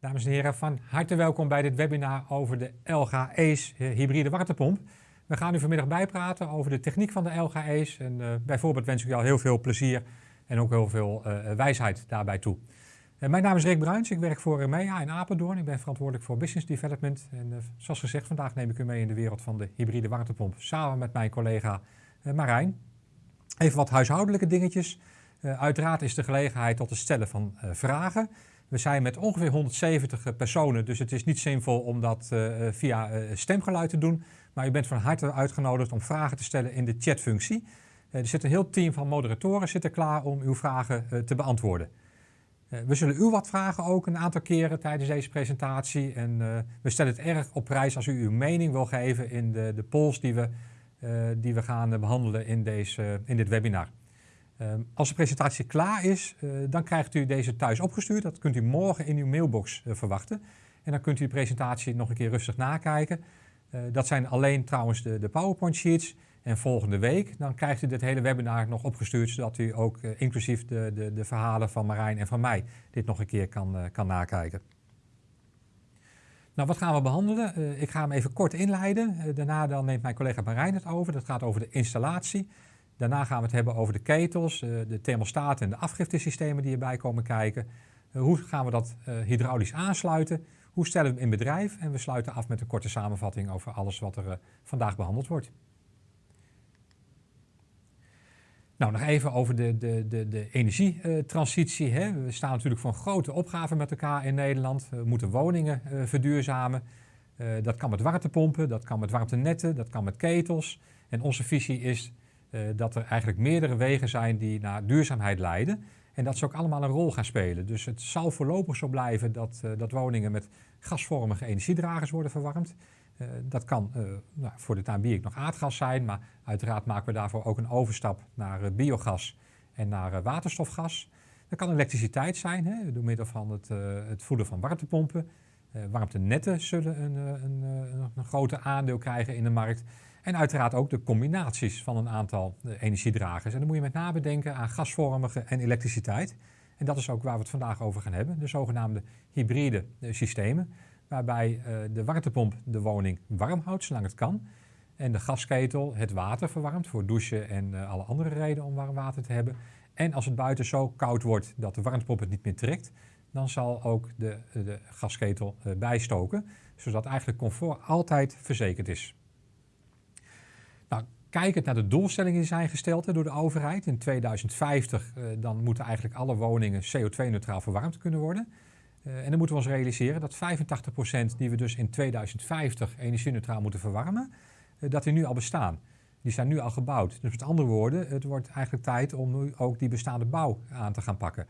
Dames en heren, van harte welkom bij dit webinar over de LG ACE hybride warmtepomp. We gaan u vanmiddag bijpraten over de techniek van de LG ACE en uh, bijvoorbeeld wens ik u al heel veel plezier en ook heel veel uh, wijsheid daarbij toe. Mijn naam is Rick Bruins, ik werk voor MEA in Apeldoorn. Ik ben verantwoordelijk voor business development en zoals gezegd vandaag neem ik u mee in de wereld van de hybride warmtepomp samen met mijn collega Marijn. Even wat huishoudelijke dingetjes. uiteraard is de gelegenheid tot het stellen van vragen. We zijn met ongeveer 170 eh, personen, dus het is niet zinvol om dat uh, via uh, stemgeluid te doen. Maar u bent van harte uitgenodigd om vragen te stellen in de chatfunctie. er zit een heel team van moderatoren zitten klaar om uw vragen te beantwoorden. we zullen u wat vragen ook een aantal keren tijdens deze presentatie. En we stellen het erg op prijs als u uw mening wil geven in de, de polls die we, die we gaan behandelen in, deze, in dit webinar. Ehm, als de presentatie klaar is, uh, dan krijgt u deze thuis opgestuurd. Dat kunt u morgen in uw mailbox uh, verwachten. En dan kunt u de presentatie nog een keer rustig nakijken. Uh, dat zijn alleen trouwens de, de PowerPoint sheets. En volgende week dan krijgt u dit hele webinar nog opgestuurd, zodat u ook inclusief de, de, de, verhalen van Marijn en van mij dit nog een keer kan, kan nakijken. Nou, wat gaan we behandelen? ik ga hem even kort inleiden. daarna dan neemt mijn collega Marijn het over. Dat gaat over de installatie. Daarna gaan we het hebben over de ketels, eh, de thermostaten en de afgiftesystemen die erbij komen kijken. Eh, hoe gaan we dat eh, hydraulisch aansluiten? Hoe stellen we het in bedrijf? En we sluiten af met een korte samenvatting over alles wat er vandaag behandeld wordt. Nou, nog even over de, de, de, de energietransitie. Hè. We staan natuurlijk voor een grote opgave met elkaar in Nederland. We moeten woningen verduurzamen. dat kan met warmtepompen, dat kan met warmtenetten, dat kan met ketels. En onze visie is uh, dat er eigenlijk meerdere wegen zijn die naar duurzaamheid leiden. En dat ze ook allemaal een rol gaan spelen. Dus het zal voorlopig zo blijven dat, uh, dat woningen met gasvormige energiedragers worden verwarmd. Uh, dat kan nou, voor de time nog aardgas zijn, maar uiteraard maken we daarvoor ook een overstap naar biogas en naar waterstofgas. Dat kan elektriciteit zijn, hè, door middel van het, het voeden van warmtepompen. warmtenetten zullen een, een, een, een groter aandeel krijgen in de markt. En uiteraard ook de combinaties van een aantal eh, energiedragers. En dan moet je met name denken aan gasvormige en elektriciteit. En dat is ook waar we het vandaag over gaan hebben. De zogenaamde hybride eh, systemen. Waarbij uh, de warmtepomp de woning warm houdt zolang het kan. En de gasketel het water verwarmt voor douchen en alle andere redenen om warm water te hebben. En als het buiten zo koud wordt dat de warmtepomp het niet meer trekt, dan zal ook de, de gasketel bijstoken. Zodat eigenlijk comfort altijd verzekerd is. Kijkend naar de doelstellingen die zijn gesteld door de overheid. In 2050 uh, eh, dan moeten eigenlijk alle woningen CO2-neutraal verwarmd kunnen worden. Uh, en dan moeten we ons realiseren dat 85% die we dus in 2050 energie-neutraal moeten verwarmen, uh, dat die nu al bestaan. Die zijn nu al gebouwd. Dus met andere woorden, het wordt eigenlijk tijd om nu ook die bestaande bouw aan te gaan pakken.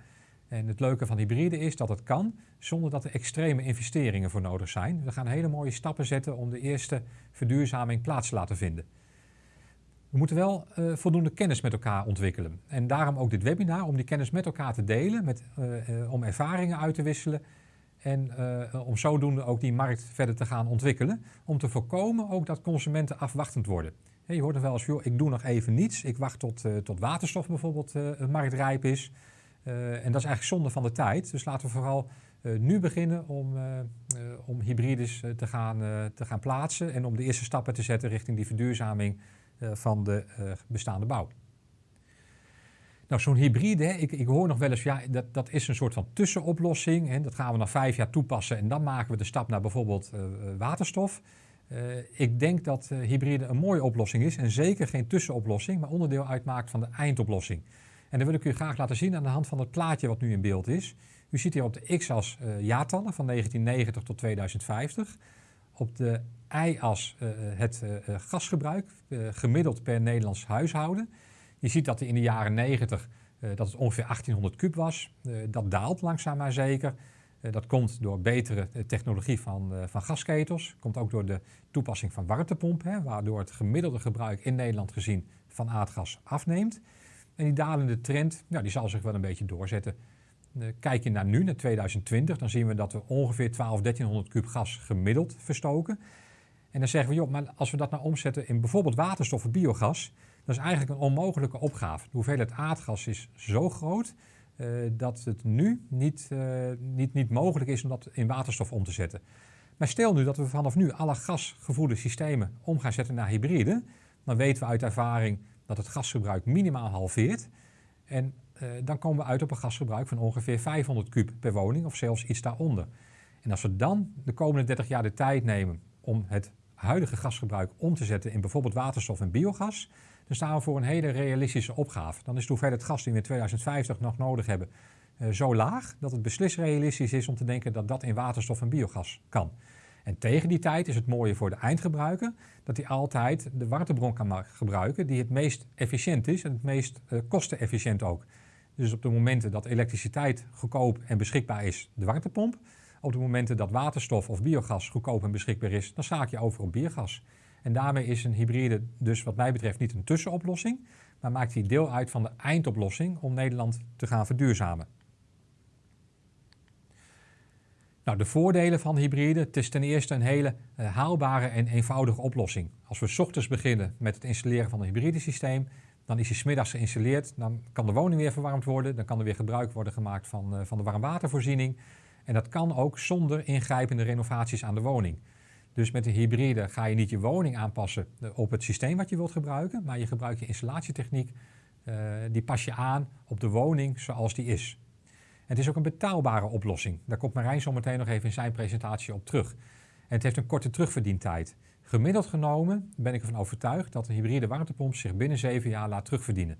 En het leuke van hybride is dat het kan zonder dat er extreme investeringen voor nodig zijn. We gaan hele mooie stappen zetten om de eerste verduurzaming plaats te laten vinden. We moeten wel uh, voldoende kennis met elkaar ontwikkelen. En daarom ook dit webinar, om die kennis met elkaar te delen, met, uh, uh, om ervaringen uit te wisselen en om zodoende ook die markt verder te gaan ontwikkelen. Om te voorkomen ook dat consumenten afwachtend worden. je hoort er wel eens, joh, ik doe nog even niets. Ik wacht tot, tot waterstof bijvoorbeeld marktrijp is. en dat is eigenlijk zonde van de tijd. Dus laten we vooral nu beginnen om, om hybrides te, gaan, te gaan plaatsen en om de eerste stappen te zetten richting die verduurzaming eh, van de eh, bestaande bouw. Nou, zo'n hybride, ik, ik, hoor nog wel eens, ja, dat, dat is een soort van tussenoplossing. Hè, dat gaan we na vijf jaar toepassen en dan maken we de stap naar bijvoorbeeld uh, waterstof. Ik denk dat hybride een mooie oplossing is en zeker geen tussenoplossing, maar onderdeel uitmaakt van de eindoplossing. En dat wil ik u graag laten zien aan de hand van het plaatje wat nu in beeld is. U ziet hier op de x-as jaartallen van 1990 tot 2050. Op de y-as uh, het uh, gasgebruik, gemiddeld per Nederlands huishouden. Je ziet dat in de jaren 90 dat het ongeveer 1800 kub was. dat daalt langzaam maar zeker. dat komt door betere technologie van, van gasketels. Komt ook door de toepassing van warmtepompen, waardoor het gemiddelde gebruik in Nederland gezien van aardgas afneemt. En die dalende trend die zal zich wel een beetje doorzetten. Kijk je naar nu, naar 2020, dan zien we dat we ongeveer 12, 1300 kub gas gemiddeld verstoken. En dan zeggen we, joh, maar als we dat nou omzetten in bijvoorbeeld waterstof of biogas, dat is eigenlijk een onmogelijke opgave. De hoeveelheid aardgas is zo groot dat het nu niet, niet, niet mogelijk is om dat in waterstof om te zetten. Maar stel nu dat we vanaf nu alle gasgevoerde systemen om gaan zetten naar hybride, dan weten we uit ervaring dat het gasgebruik minimaal halveert. En dan komen we uit op een gasgebruik van ongeveer 500 kub per woning of zelfs iets daaronder. En als we dan de komende 30 jaar de tijd nemen om het huidige gasgebruik om te zetten in bijvoorbeeld waterstof en biogas, dan staan we voor een hele realistische opgave. Dan is de hoeveelheid gas die we in 2050 nog nodig hebben uh, zo laag dat het beslist realistisch is om te denken dat dat in waterstof en biogas kan. En tegen die tijd is het mooie voor de eindgebruiker dat hij altijd de warmtebron kan gebruiken die het meest efficiënt is en het meest uh, kostenefficiënt ook. Dus op de momenten dat elektriciteit goedkoop en beschikbaar is, de warmtepomp. Op de momenten dat waterstof of biogas goedkoop en beschikbaar is, dan zaak je over op biogas. En daarmee is een hybride dus wat mij betreft niet een tussenoplossing, maar maakt hij deel uit van de eindoplossing om Nederland te gaan verduurzamen. Nou, de voordelen van hybride, het is ten eerste een hele uh, haalbare en eenvoudige oplossing. Als we ochtends beginnen met het installeren van een hybride systeem, dan is hij smiddags geïnstalleerd, dan kan de woning weer verwarmd worden, dan kan er weer gebruik worden gemaakt van, uh, van de warmwatervoorziening. En dat kan ook zonder ingrijpende renovaties aan de woning. Dus met een hybride ga je niet je woning aanpassen op het systeem wat je wilt gebruiken, maar je gebruikt je installatietechniek, uh, die pas je aan op de woning zoals die is. Het is ook een betaalbare oplossing. Daar komt Marijn zo meteen nog even in zijn presentatie op terug. En het heeft een korte terugverdientijd. Gemiddeld genomen ben ik ervan overtuigd dat een hybride warmtepomp zich binnen zeven jaar laat terugverdienen.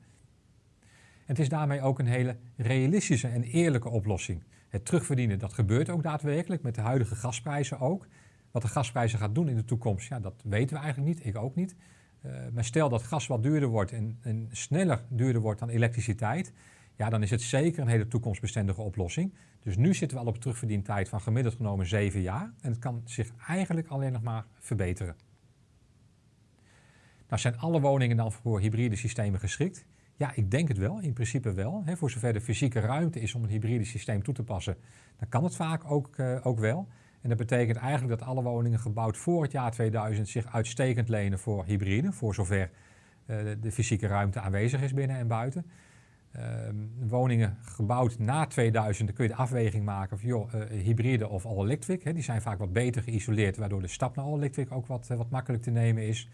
En het is daarmee ook een hele realistische en eerlijke oplossing. Het terugverdienen, dat gebeurt ook daadwerkelijk met de huidige gasprijzen ook. Wat de gasprijzen gaat doen in de toekomst, ja, dat weten we eigenlijk niet, ik ook niet. Uh, maar stel dat gas wat duurder wordt en, en, sneller duurder wordt dan elektriciteit, ja, dan is het zeker een hele toekomstbestendige oplossing. Dus nu zitten we al op terugverdientijd van gemiddeld genomen 7 jaar en het kan zich eigenlijk alleen nog maar verbeteren. Nou, zijn alle woningen dan voor hybride systemen geschikt? Ja, ik denk het wel, in principe wel. Voor zover de fysieke ruimte is om een hybride systeem toe te passen, dan kan het vaak ook, uh, ook wel. En dat betekent eigenlijk dat alle woningen gebouwd voor het jaar 2000 zich uitstekend lenen voor hybride, voor zover uh, de fysieke ruimte aanwezig is binnen en buiten. Uh, woningen gebouwd na 2000, dan kun je de afweging maken of joh, uh, hybride of all-electric. Die zijn vaak wat beter geïsoleerd, waardoor de stap naar all-electric ook wat, wat makkelijk te nemen is.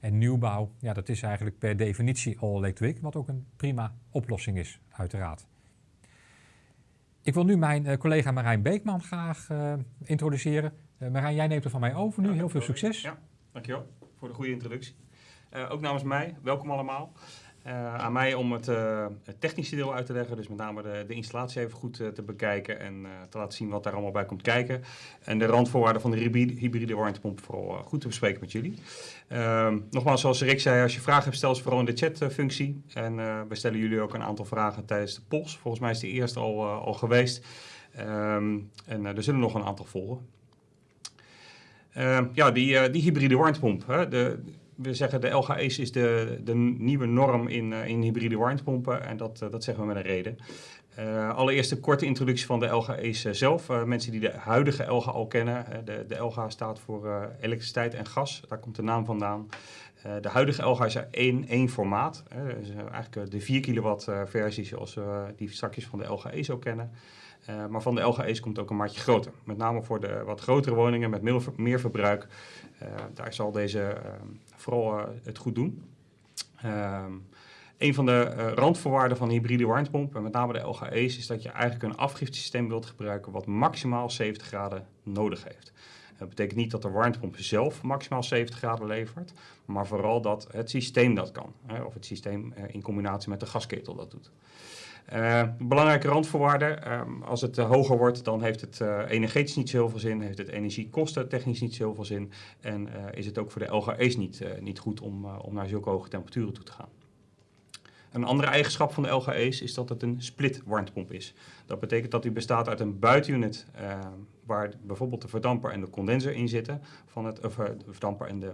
En nieuwbouw, ja, dat is eigenlijk per definitie all-electric, wat ook een prima oplossing is, uiteraard. Ik wil nu mijn uh, collega Marijn Beekman graag uh, introduceren. Uh, Marijn, jij neemt er van mij over nu. Ja, Heel veel succes. Ja, dankjewel voor de goede introductie. ook namens mij, welkom allemaal. Uh, aan mij om het, uh, het, technische deel uit te leggen, dus met name de, de installatie even goed uh, te bekijken en te laten zien wat daar allemaal bij komt kijken. En de randvoorwaarden van de hybride, warmtepomp vooral goed te bespreken met jullie. Ehm, nogmaals, zoals Rick zei, als je vragen hebt, stel ze vooral in de chatfunctie. En we stellen jullie ook een aantal vragen tijdens de pols. Volgens mij is de eerste al, al geweest. Um, en er zullen nog een aantal volgen. Ehm, ja, die, die hybride warmtepomp. Hè, de, we zeggen de LGA's is de, de nieuwe norm in, uh, in hybride warmtepompen en dat, uh, dat zeggen we met een reden. Uh, allereerst een korte introductie van de LGA's zelf. mensen die de huidige LGA al kennen, de, de LGA staat voor elektriciteit en gas, daar komt de naam vandaan. de huidige LGA is één, één formaat, dus, eigenlijk de 4 kilowatt versie zoals we die straks van de LGA's ook kennen. Uh, maar van de LGA's komt ook een maatje groter. Met name voor de wat grotere woningen met meer, verbruik. Uh, daar zal deze uh, vooral het goed doen. Ehm, een van de randvoorwaarden van hybride warmtepomp, en met name de LGA's, is dat je eigenlijk een afgiftesysteem wilt gebruiken wat maximaal 70 graden nodig heeft. Dat betekent niet dat de warmtepomp zelf maximaal 70 graden levert, maar vooral dat het systeem dat kan. Hè, of het systeem in combinatie met de gasketel dat doet. Uh, belangrijke randvoorwaarden, uh, als het uh, hoger wordt, dan heeft het energetisch niet zo heel veel zin, heeft het energiekosten technisch niet zo heel veel zin en is het ook voor de LGE's niet, niet goed om, om naar zulke hoge temperaturen toe te gaan. Een andere eigenschap van de LGE's is dat het een split warmtepomp is. Dat betekent dat die bestaat uit een buitenunit waar bijvoorbeeld de verdamper en de condenser in zitten, van het, of, de verdamper en de uh,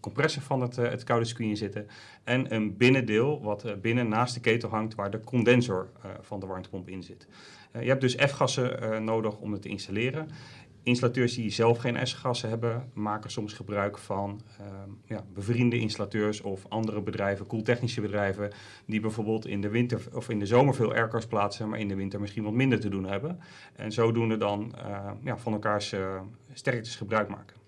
compressor van het, uh, het koude screen zitten. En een binnendeel wat uh, binnen naast de ketel hangt waar de condensor van de warmtepomp in zit. je hebt dus F-gassen nodig om het te installeren. installateurs die zelf geen S-gassen hebben, maken soms gebruik van ehm, ja, bevriende installateurs of andere bedrijven, koeltechnische bedrijven, die bijvoorbeeld in de winter of in de zomer veel aircars plaatsen, maar in de winter misschien wat minder te doen hebben. En zodoende dan uh, ja, van elkaars uh, sterktes gebruik maken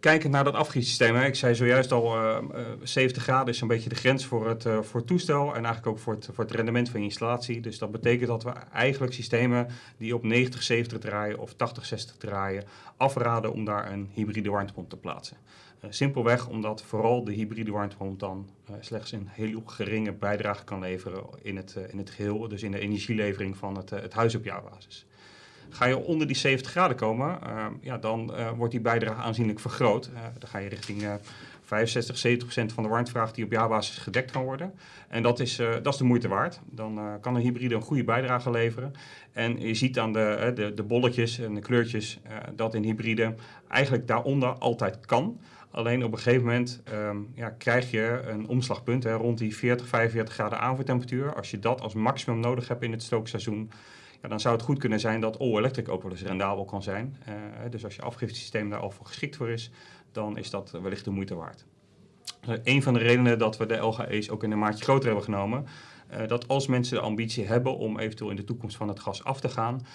kijkend naar dat afgietsysteem, ik zei zojuist al, uh, uh, 70 graden is een beetje de grens voor het, uh, voor toestel en eigenlijk ook voor het, voor het rendement van je installatie. Dus dat betekent dat we eigenlijk systemen die op 90, 70 draaien of 80, 60 draaien, afraden om daar een hybride warmtepomp te plaatsen. Simpelweg omdat vooral de hybride warmtepomp dan slechts een heel geringe bijdrage kan leveren in het, in het geheel, dus in de energielevering van het, het huis op jaarbasis. Ga je onder die 70 graden komen, uh, ja, dan uh, wordt die bijdrage aanzienlijk vergroot. Uh, dan ga je richting 65, 70 procent van de warmtevraag die op jaarbasis gedekt kan worden. En dat is, dat is de moeite waard. Dan kan een hybride een goede bijdrage leveren. En je ziet aan de, de, de bolletjes en de kleurtjes dat een hybride eigenlijk daaronder altijd kan. Alleen op een gegeven moment um, ja, krijg je een omslagpunt hè, rond die 40, 45 graden aanvoertemperatuur. Als je dat als maximum nodig hebt in het stookseizoen, dan zou het goed kunnen zijn dat all-electric ook rendabel kan zijn. Uh, dus als je afgiftesysteem daar al voor geschikt voor is, dan is dat wellicht de moeite waard. Uh, een van de redenen dat we de LGE's ook in een maatje groter hebben genomen, uh, dat als mensen de ambitie hebben om eventueel in de toekomst van het gas af te gaan,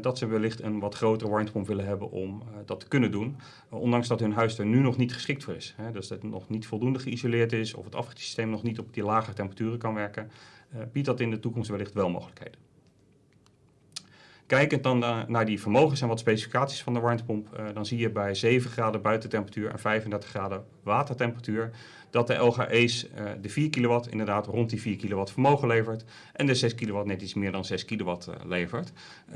dat ze wellicht een wat grotere warmtepomp willen hebben om dat te kunnen doen. ondanks dat hun huis er nu nog niet geschikt voor is. Hè, dus dat het nog niet voldoende geïsoleerd is of het afgiftesysteem nog niet op die lage temperaturen kan werken, biedt dat in de toekomst wellicht wel mogelijkheden. Kijkend dan naar die vermogens en wat specificaties van de warmtepomp, uh, dan zie je bij 7 graden buitentemperatuur en 35 graden watertemperatuur dat de LGE's uh, de 4 kilowatt inderdaad rond die 4 kilowatt vermogen levert en de 6 kilowatt net iets meer dan 6 kilowatt uh, levert.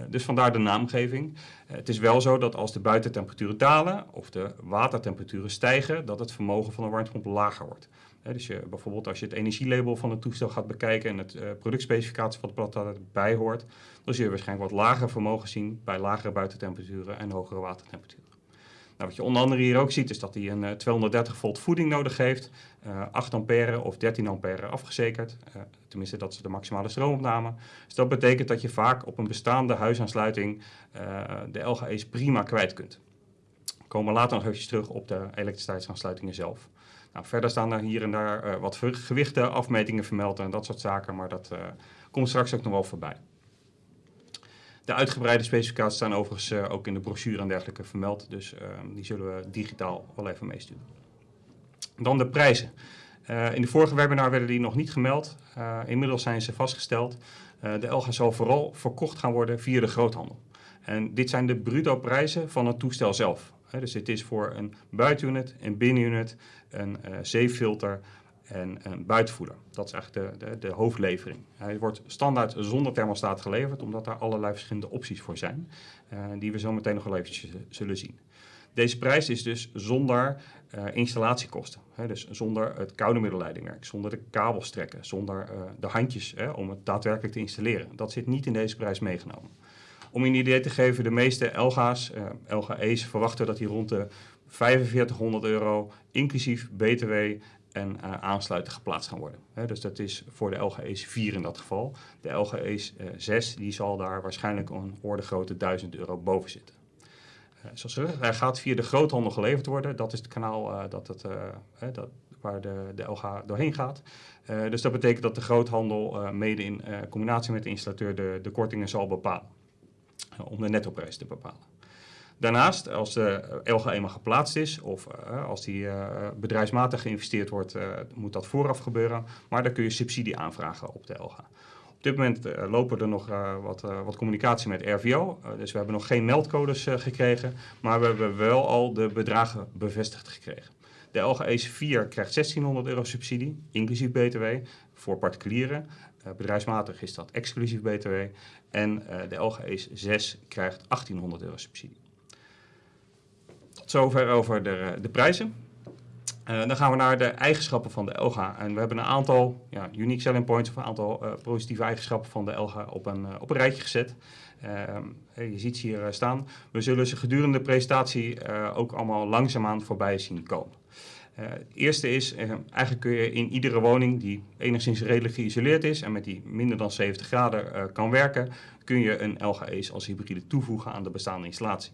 dus vandaar de naamgeving. het is wel zo dat als de buitentemperaturen dalen of de watertemperaturen stijgen, dat het vermogen van de warmtepomp lager wordt. Dus je, bijvoorbeeld als je het energielabel van het toestel gaat bekijken en het uh, productspecificatie van het blad daarbij hoort, dan zul je waarschijnlijk wat lager vermogen zien bij lagere buitentemperaturen en hogere watertemperaturen. Nou, wat je onder andere hier ook ziet is dat hij een uh, 230 volt voeding nodig heeft, uh, 8 ampère of 13 ampère afgezekerd. Tenminste, dat is de maximale stroomopname. Dus dat betekent dat je vaak op een bestaande huisaansluiting de LGE's prima kwijt kunt. We komen later nog even terug op de elektriciteitsaansluitingen zelf. Nou, verder staan er hier en daar wat gewichten, afmetingen vermeld en dat soort zaken, maar dat komt straks ook nog wel voorbij. De uitgebreide specificaties staan overigens uh, ook in de brochure en dergelijke vermeld. Dus uh, die zullen we digitaal wel even meesturen. Dan de prijzen. In de vorige webinar werden die nog niet gemeld. inmiddels zijn ze vastgesteld. de LGA zal vooral verkocht gaan worden via de groothandel. En dit zijn de bruto prijzen van het toestel zelf. dus dit is voor een buitenunit, een binnenunit, een zeefilter, en een buitenvoeder. Dat is eigenlijk de, de, de, hoofdlevering. Hij wordt standaard zonder thermostaat geleverd, omdat daar allerlei verschillende opties voor zijn, uh, die we zo meteen nog wel eventjes zullen zien. Deze prijs is dus zonder uh, installatiekosten. Hè, dus zonder het koude middelleidingwerk, zonder de kabelstrekken, zonder uh, de handjes hè, om het daadwerkelijk te installeren. Dat zit niet in deze prijs meegenomen. Om een idee te geven, de meeste LGA's, LGE's verwachten dat die rond de 4500 euro, inclusief BTW en uh, aansluiten geplaatst gaan worden. Dus dat is voor de LGE's 4 in dat geval. De LGE's uh, 6 die zal daar waarschijnlijk een orde grote 1000 euro boven zitten. Uh, zoals gezegd, hij gaat via de groothandel geleverd worden. Dat is het kanaal dat het, dat, waar de, de LG doorheen gaat. dus dat betekent dat de groothandel mede in combinatie met de installateur de, de kortingen zal bepalen. om de nettoprijs te bepalen. Daarnaast, als de LG eenmaal geplaatst is of uh, als die uh, bedrijfsmatig geïnvesteerd wordt, uh, moet dat vooraf gebeuren. Maar dan kun je subsidie aanvragen op de LG. Op dit moment lopen er nog wat, wat, communicatie met RVO. dus we hebben nog geen meldcodes gekregen, maar we hebben wel al de bedragen bevestigd gekregen. De LG ECE 4 krijgt 1600 euro subsidie, inclusief BTW, voor particulieren. bedrijfsmatig is dat exclusief BTW. En de LG ECE 6 krijgt 1800 euro subsidie zover over de, de prijzen. Uh, dan gaan we naar de eigenschappen van de LGA. En we hebben een aantal ja, unique selling points of een aantal uh, positieve eigenschappen van de LGA op een, uh, op een rijtje gezet. je ziet ze hier staan. We zullen ze gedurende de presentatie ook allemaal langzaamaan voorbij zien komen. het eerste is, eigenlijk kun je in iedere woning die enigszins redelijk geïsoleerd is en met die minder dan 70 graden kan werken, kun je een LGE's als hybride toevoegen aan de bestaande installatie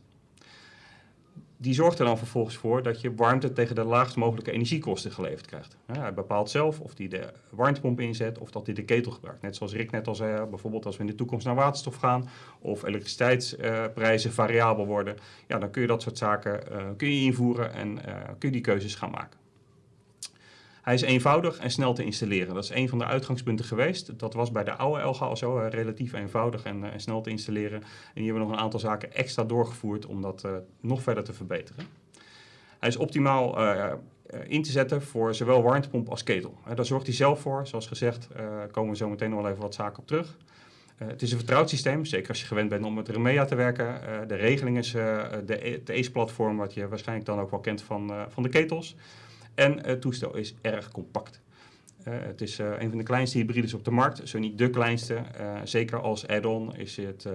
die zorgt er dan vervolgens voor dat je warmte tegen de laagst mogelijke energiekosten geleverd krijgt. hij bepaalt zelf of hij de warmtepomp inzet of dat hij de ketel gebruikt. Net zoals Rick net al zei, bijvoorbeeld als we in de toekomst naar waterstof gaan of elektriciteitsprijzen variabel worden, ja, dan kun je dat soort zaken uh, kun je invoeren en uh, kun je die keuzes gaan maken. Hij is eenvoudig en snel te installeren. Dat is een van de uitgangspunten geweest. Dat was bij de oude LG al zo, relatief eenvoudig en, uh, en, snel te installeren. En hier hebben we nog een aantal zaken extra doorgevoerd om dat uh, nog verder te verbeteren. Hij is optimaal uh, in te zetten voor zowel warmtepomp als ketel. daar zorgt hij zelf voor. Zoals gezegd komen we zo meteen nog wel even wat zaken op terug. Het is een vertrouwd systeem, zeker als je gewend bent om met Remea te werken. De regeling is uh, de, ACE-platform, wat je waarschijnlijk dan ook wel kent van, van de ketels. En het toestel is erg compact. Uh, het is uh, een van de kleinste hybrides op de markt, zo niet de kleinste. Uh, zeker als add-on is het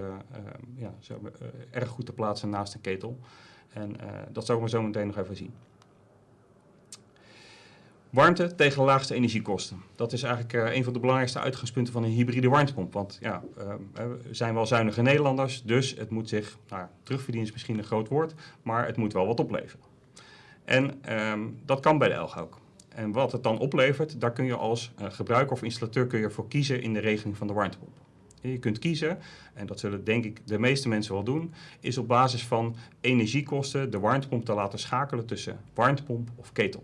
ja, zo, erg goed te plaatsen naast een ketel. En dat zullen we zo meteen nog even zien. Warmte tegen de laagste energiekosten. Dat is eigenlijk een van de belangrijkste uitgangspunten van een hybride warmtepomp. Want ja, we zijn wel zuinige Nederlanders, dus het moet zich, nou, terugverdienen is misschien een groot woord, maar het moet wel wat opleveren. En um, dat kan bij de ELG ook. En wat het dan oplevert, daar kun je als uh, gebruiker of installateur kun je voor kiezen in de regeling van de warmtepomp. Je kunt kiezen, en dat zullen denk ik de meeste mensen wel doen, is op basis van energiekosten de warmtepomp te laten schakelen tussen warmtepomp of ketel.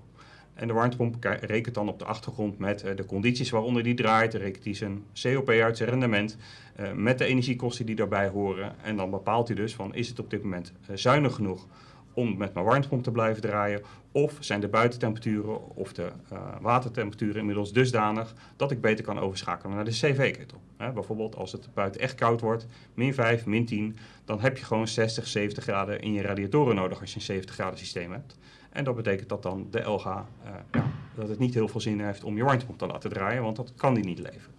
En de warmtepomp rekent dan op de achtergrond met uh, de condities waaronder die draait, rekent hij zijn COP uit, zijn rendement, uh, met de energiekosten die daarbij horen. En dan bepaalt hij dus van is het op dit moment zuinig genoeg om met mijn warmtepomp te blijven draaien? Of zijn de buitentemperaturen of de uh, watertemperaturen inmiddels dusdanig dat ik beter kan overschakelen naar de CV-ketel? Bijvoorbeeld als het buiten echt koud wordt, min 5, min 10, dan heb je gewoon 60, 70 graden in je radiatoren nodig als je een 70 graden systeem hebt. En dat betekent dat dan de LG, uh, ja, dat het niet heel veel zin heeft om je warmtepomp te laten draaien, want dat kan die niet leveren.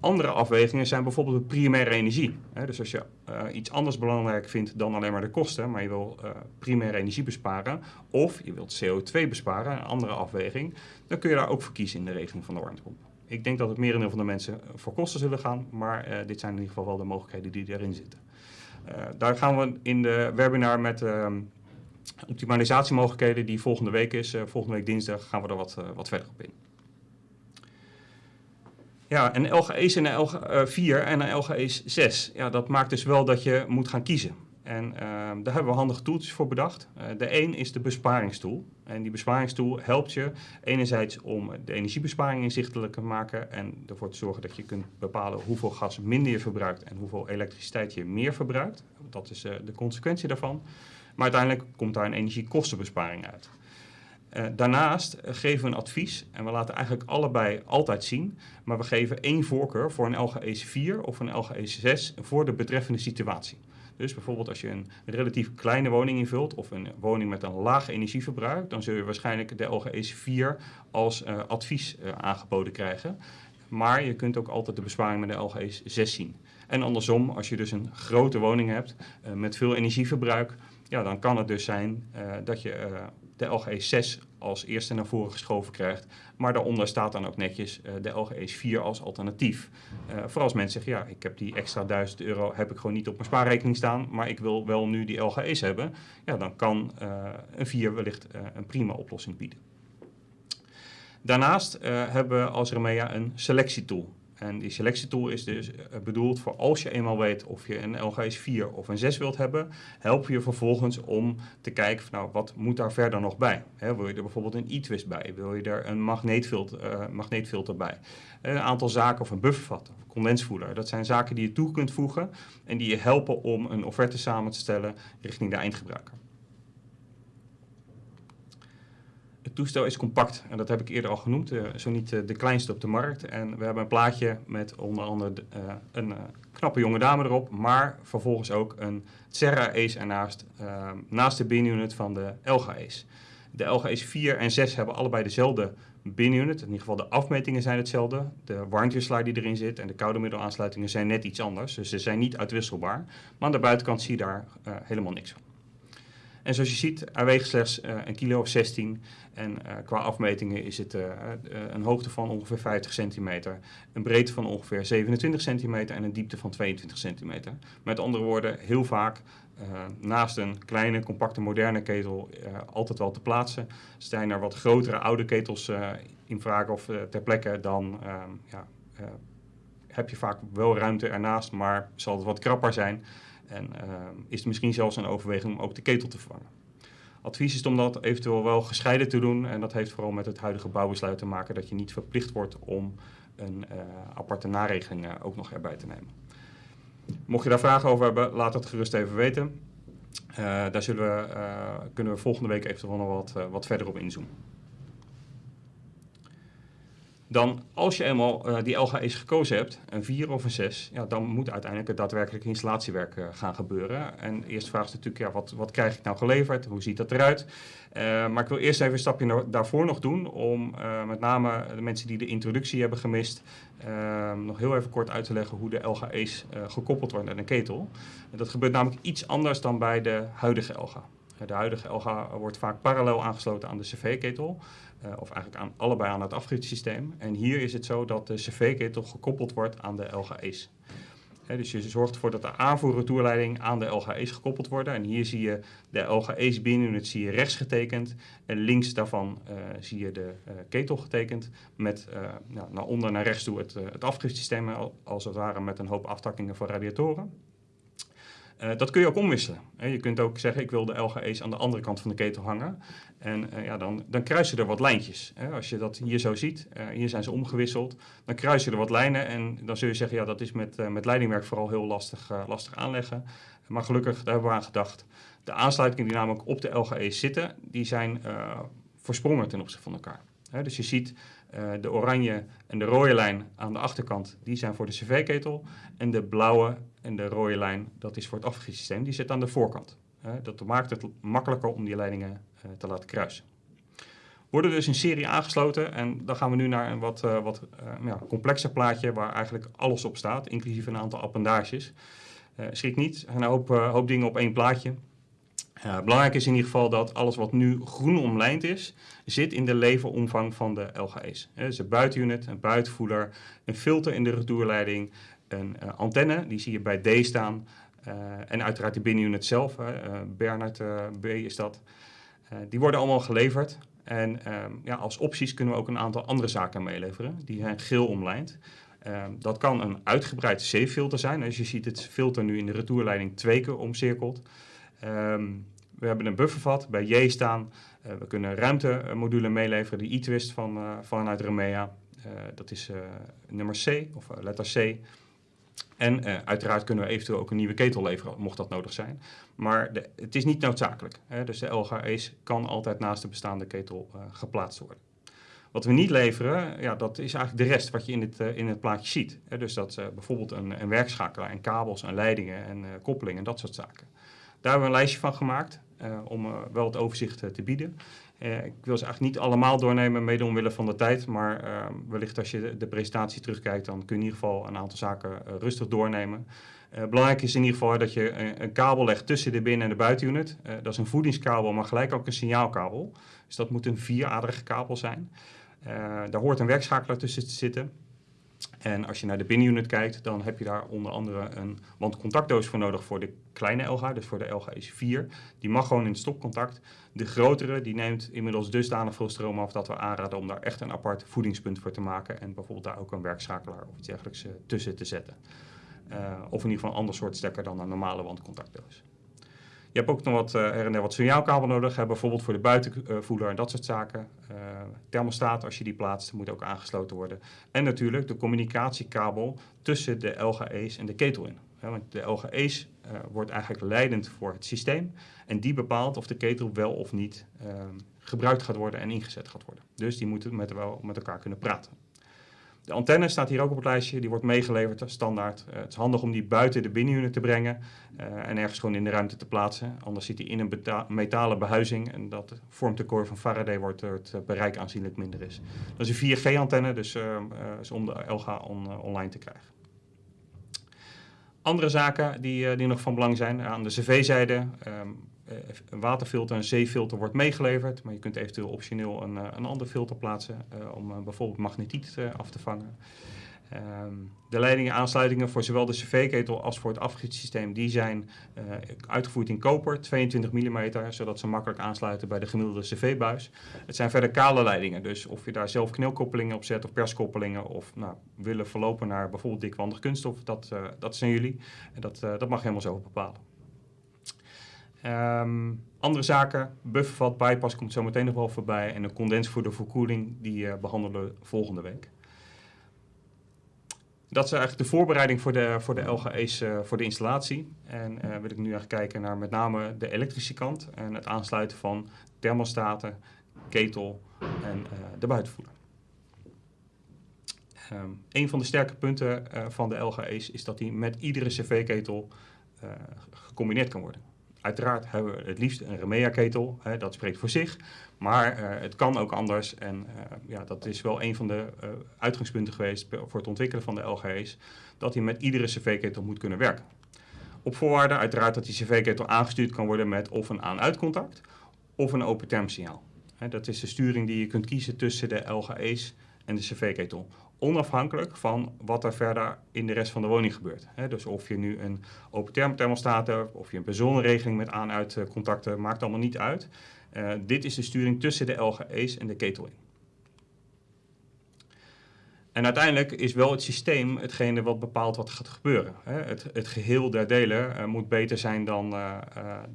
Andere afwegingen zijn bijvoorbeeld de primaire energie. dus als je uh, iets anders belangrijk vindt dan alleen maar de kosten, maar je wil uh, primaire energie besparen of je wilt CO2 besparen, een andere afweging, dan kun je daar ook voor kiezen in de regeling van de warmtepomp. Ik denk dat het merendeel van de mensen voor kosten zullen gaan, maar dit zijn in ieder geval wel de mogelijkheden die erin zitten. daar gaan we in de webinar met ehm, optimalisatiemogelijkheden die volgende week is, volgende week dinsdag, gaan we er wat, wat verder op in. Ja, een LGE's en een LG4 en LGE's 6. Ja, dat maakt dus wel dat je moet gaan kiezen. En uh, daar hebben we handige tools voor bedacht. Uh, de een is de besparingstool. En die besparingstool helpt je enerzijds om de energiebesparing inzichtelijk te maken en ervoor te zorgen dat je kunt bepalen hoeveel gas minder je verbruikt en hoeveel elektriciteit je meer verbruikt. Dat is uh, de consequentie daarvan. Maar uiteindelijk komt daar een energiekostenbesparing uit. Uh, daarnaast geven we een advies en we laten eigenlijk allebei altijd zien, maar we geven één voorkeur voor een LGEC 4 of een LGEC 6 voor de betreffende situatie. Dus bijvoorbeeld als je een relatief kleine woning invult of een woning met een laag energieverbruik, dan zul je waarschijnlijk de LGEC 4 als uh, advies uh, aangeboden krijgen. Maar je kunt ook altijd de besparing met de LGEC 6 zien. En andersom, als je dus een grote woning hebt met veel energieverbruik, ja, dan kan het dus zijn dat je de LGE 6 als eerste naar voren geschoven krijgt. Maar daaronder staat dan ook netjes uh, de LGE 4 als alternatief. Uh, voor als mensen zeggen, ja, ik heb die extra 1000 euro heb ik gewoon niet op mijn spaarrekening staan, maar ik wil wel nu die LGE's hebben. Ja, dan kan uh, een 4 wellicht een prima oplossing bieden. Daarnaast hebben we als Remea een selectietool. En die selectietool is dus eh, bedoeld voor als je eenmaal weet of je een LGS 4 of een 6 wilt hebben, help je vervolgens om te kijken van nou, wat moet daar verder nog bij. Wil je er bijvoorbeeld een e-twist bij? Wil je er een magneetfilter, uh, magneetfilter bij? Een aantal zaken of een buffervat of condensvoeder. Dat zijn zaken die je toe kunt voegen en die je helpen om een offerte samen te stellen richting de eindgebruiker. Het toestel is compact en dat heb ik eerder al genoemd, uh, zo niet uh, de kleinste op de markt. En we hebben een plaatje met onder andere uh, een knappe jonge dame erop, maar vervolgens ook een Serra Ace ernaast, naast de binunit van de Elga Ace. De Elga Ace 4 en 6 hebben allebei dezelfde binunit, in ieder geval de afmetingen zijn hetzelfde. De warmteslaar die erin zit en de koude middelaansluitingen zijn net iets anders, dus ze zijn niet uitwisselbaar. Maar aan de buitenkant zie je daar helemaal niks van. En zoals je ziet, hij weegt slechts een kilo of 16. En qua afmetingen is het een hoogte van ongeveer 50 centimeter, een breedte van ongeveer 27 centimeter en een diepte van 22 centimeter. Met andere woorden, heel vaak naast een kleine, compacte, moderne ketel altijd wel te plaatsen. Zijn er wat grotere oude ketels in vraag of ter plekke, dan ehm, ja, heb je vaak wel ruimte ernaast, maar zal het wat krapper zijn. En uh, is het misschien zelfs een overweging om ook de ketel te vervangen. Advies is om dat eventueel wel gescheiden te doen. En dat heeft vooral met het huidige bouwbesluit te maken dat je niet verplicht wordt om een uh, aparte naregeling uh, ook nog erbij te nemen. Mocht je daar vragen over hebben, laat het gerust even weten. daar zullen we, kunnen we volgende week eventueel nog wat, wat verder op inzoomen dan als je eenmaal uh, die LGE's gekozen hebt, een 4 of een 6, ja, dan moet uiteindelijk het daadwerkelijke installatiewerk uh, gaan gebeuren. En de eerste vraag is natuurlijk, ja, wat, wat krijg ik nou geleverd? Hoe ziet dat eruit? Uh, maar ik wil eerst even een stapje daarvoor nog doen, om met name de mensen die de introductie hebben gemist, nog heel even kort uit te leggen hoe de LGE's gekoppeld worden aan een ketel. En dat gebeurt namelijk iets anders dan bij de huidige LGA. De huidige LGA wordt vaak parallel aangesloten aan de CV-ketel. Uh, of eigenlijk aan, allebei aan het afgiftesysteem. En hier is het zo dat de cv-ketel gekoppeld wordt aan de LGE's. Dus je zorgt ervoor dat de aanvoer-retourleiding aan de LGE's gekoppeld worden. En hier zie je de LGE's binnenunit zie je rechts getekend. En links daarvan uh, zie je de uh, ketel getekend. Met nou, naar onder naar rechts toe het, het afgiftesysteem, als het ware met een hoop aftakkingen voor radiatoren. Uh, dat kun je ook omwisselen. je kunt ook zeggen, ik wil de LGE's aan de andere kant van de ketel hangen. En uh, ja, dan, dan kruisen er wat lijntjes. Als je dat hier zo ziet, uh, hier zijn ze omgewisseld, dan kruisen er wat lijnen. En dan zul je zeggen, ja, dat is met, met leidingwerk vooral heel lastig, lastig aanleggen. Maar gelukkig, daar hebben we aan gedacht. De aansluitingen die namelijk op de LGE's zitten, die zijn versprongen ten opzichte van elkaar. dus je ziet de oranje en de rode lijn aan de achterkant, die zijn voor de cv-ketel. En de blauwe en de rode lijn, dat is voor het afgiftesysteem, die zit aan de voorkant. Dat maakt het makkelijker om die leidingen uh, te laten kruisen. Worden dus in serie aangesloten en dan gaan we nu naar een wat, wat ja, complexer plaatje waar eigenlijk alles op staat, inclusief een aantal appendages. schrik niet, een hoop, hoop dingen op één plaatje. Belangrijk is in ieder geval dat alles wat nu groen omlijnd is, zit in de leveromvang van de LGE's. dus een buitenunit, een buitenvoeder, een filter in de retourleiding, een uh, antenne, die zie je bij D staan. Uh, en uiteraard de binnenunit zelf, Bernard B is dat. die worden allemaal geleverd. En ehm, ja, als opties kunnen we ook een aantal andere zaken meeleveren. Die zijn geel omlijnd. Ehm, dat kan een uitgebreid C-filter zijn. Als je ziet het filter nu in de retourleiding twee keer omcirkeld. Um, we hebben een buffervat bij J staan. We kunnen een ruimtemodule meeleveren, de e-twist van, vanuit Remea. Dat is nummer C, of letter C. En uiteraard kunnen we eventueel ook een nieuwe ketel leveren, mocht dat nodig zijn. Maar de, het is niet noodzakelijk. Hè? Dus de LGA's kan altijd naast de bestaande ketel geplaatst worden. Wat we niet leveren, ja, dat is eigenlijk de rest wat je in het, in het plaatje ziet. Hè? Dus dat bijvoorbeeld een, een werkschakelaar en kabels en leidingen en koppelingen en dat soort zaken. Daar hebben we een lijstje van gemaakt om wel het overzicht te bieden. Ik wil ze eigenlijk niet allemaal doornemen, mede omwille van de tijd. Maar wellicht als je de, presentatie terugkijkt, dan kun je in ieder geval een aantal zaken rustig doornemen. belangrijk is in ieder geval dat je een, een, kabel legt tussen de binnen- en de buitenunit. dat is een voedingskabel, maar gelijk ook een signaalkabel. Dus dat moet een vieraderige kabel zijn. daar hoort een werkschakelaar tussen te zitten. En als je naar de binnenunit kijkt, dan heb je daar onder andere een wandcontactdoos voor nodig voor de kleine LG, dus voor de LG is 4. Die mag gewoon in het stopcontact. De grotere, die neemt inmiddels dusdanig veel stroom af dat we aanraden om daar echt een apart voedingspunt voor te maken. En bijvoorbeeld daar ook een werkschakelaar of iets dergelijks uh, tussen te zetten. Uh, of in ieder geval een ander soort stekker dan een normale wandcontactdoos. Je hebt ook nog wat her en der wat signaalkabel nodig, hè, bijvoorbeeld voor de buitenvoerder en dat soort zaken. Uh, thermostaat, als je die plaatst, moet ook aangesloten worden. En natuurlijk de communicatiekabel tussen de LGE's en de ketel in. Hè, want de LGE's uh, wordt eigenlijk leidend voor het systeem en die bepaalt of de ketel wel of niet gebruikt gaat worden en ingezet gaat worden. Dus die moeten met, wel met elkaar kunnen praten. De antenne staat hier ook op het lijstje, die wordt meegeleverd standaard. Uh, het is handig om die buiten de binnenunit te brengen uh, en ergens gewoon in de ruimte te plaatsen. Anders zit hij in een metalen behuizing en dat vormt de core van Faraday, waardoor het bereik aanzienlijk minder is. Dat is een 4G-antenne, dus is om de LGA on, online te krijgen. Andere zaken die, die nog van belang zijn, aan de cv-zijde, um, een waterfilter, een zeefilter wordt meegeleverd. Maar je kunt eventueel optioneel een, een ander filter plaatsen om bijvoorbeeld magnetiet af te vangen. Ehm, de leidingen en aansluitingen voor zowel de cv-ketel als voor het afgietsysteem die zijn uitgevoerd in koper, 22 mm, zodat ze makkelijk aansluiten bij de gemiddelde cv-buis. Het zijn verder kale leidingen, dus of je daar zelf knelkoppelingen op zet of perskoppelingen of nou, willen verlopen naar bijvoorbeeld dikwandig kunststof, dat, dat zijn jullie. En dat, uh, dat mag helemaal zelf bepalen. Um, andere zaken, buffervat, bypass komt zo meteen nog wel voorbij en een condensvoerder voor koeling, die behandelen we volgende week dat is eigenlijk de voorbereiding voor de, voor de LGE's uh, voor de installatie. En uh, wil ik nu eigenlijk kijken naar met name de elektrische kant en het aansluiten van thermostaten, ketel en de buitenvoerder. Um, een van de sterke punten van de LGE's is dat die met iedere cv-ketel gecombineerd kan worden. Uiteraard hebben we het liefst een Remea-ketel, dat spreekt voor zich. Maar uh, het kan ook anders en uh, ja, dat is wel een van de uh, uitgangspunten geweest voor het ontwikkelen van de LGE's, dat hij met iedere cv-ketel moet kunnen werken. Op voorwaarde uiteraard dat die cv-ketel aangestuurd kan worden met of een aan-uitcontact of een open termsignaal. dat is de sturing die je kunt kiezen tussen de LGE's en de cv-ketel onafhankelijk van wat er verder in de rest van de woning gebeurt. dus of je nu een open thermostaat hebt, of je een personenregeling met aan-uit contacten, maakt allemaal niet uit. Uh, dit is de sturing tussen de LGE's en de ketel in. En uiteindelijk is wel het systeem hetgene wat bepaalt wat gaat gebeuren. Het, het geheel der delen uh, moet beter zijn dan, uh,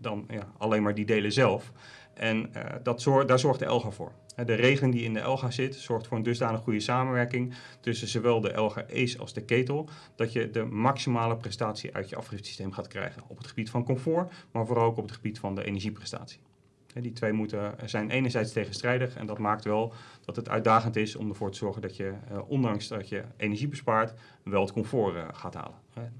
dan ja, alleen maar die delen zelf. En dat zorg, daar zorgt de ELGA voor. De regeling die in de ELGA zit, zorgt voor een dusdanig goede samenwerking tussen zowel de LGE's als de ketel, dat je de maximale prestatie uit je afgiftesysteem gaat krijgen. Op het gebied van comfort, maar vooral ook op het gebied van de energieprestatie. Die twee moeten, zijn enerzijds tegenstrijdig en dat maakt wel dat het uitdagend is om ervoor te zorgen dat je, eh, ondanks dat je energie bespaart, wel het comfort gaat halen.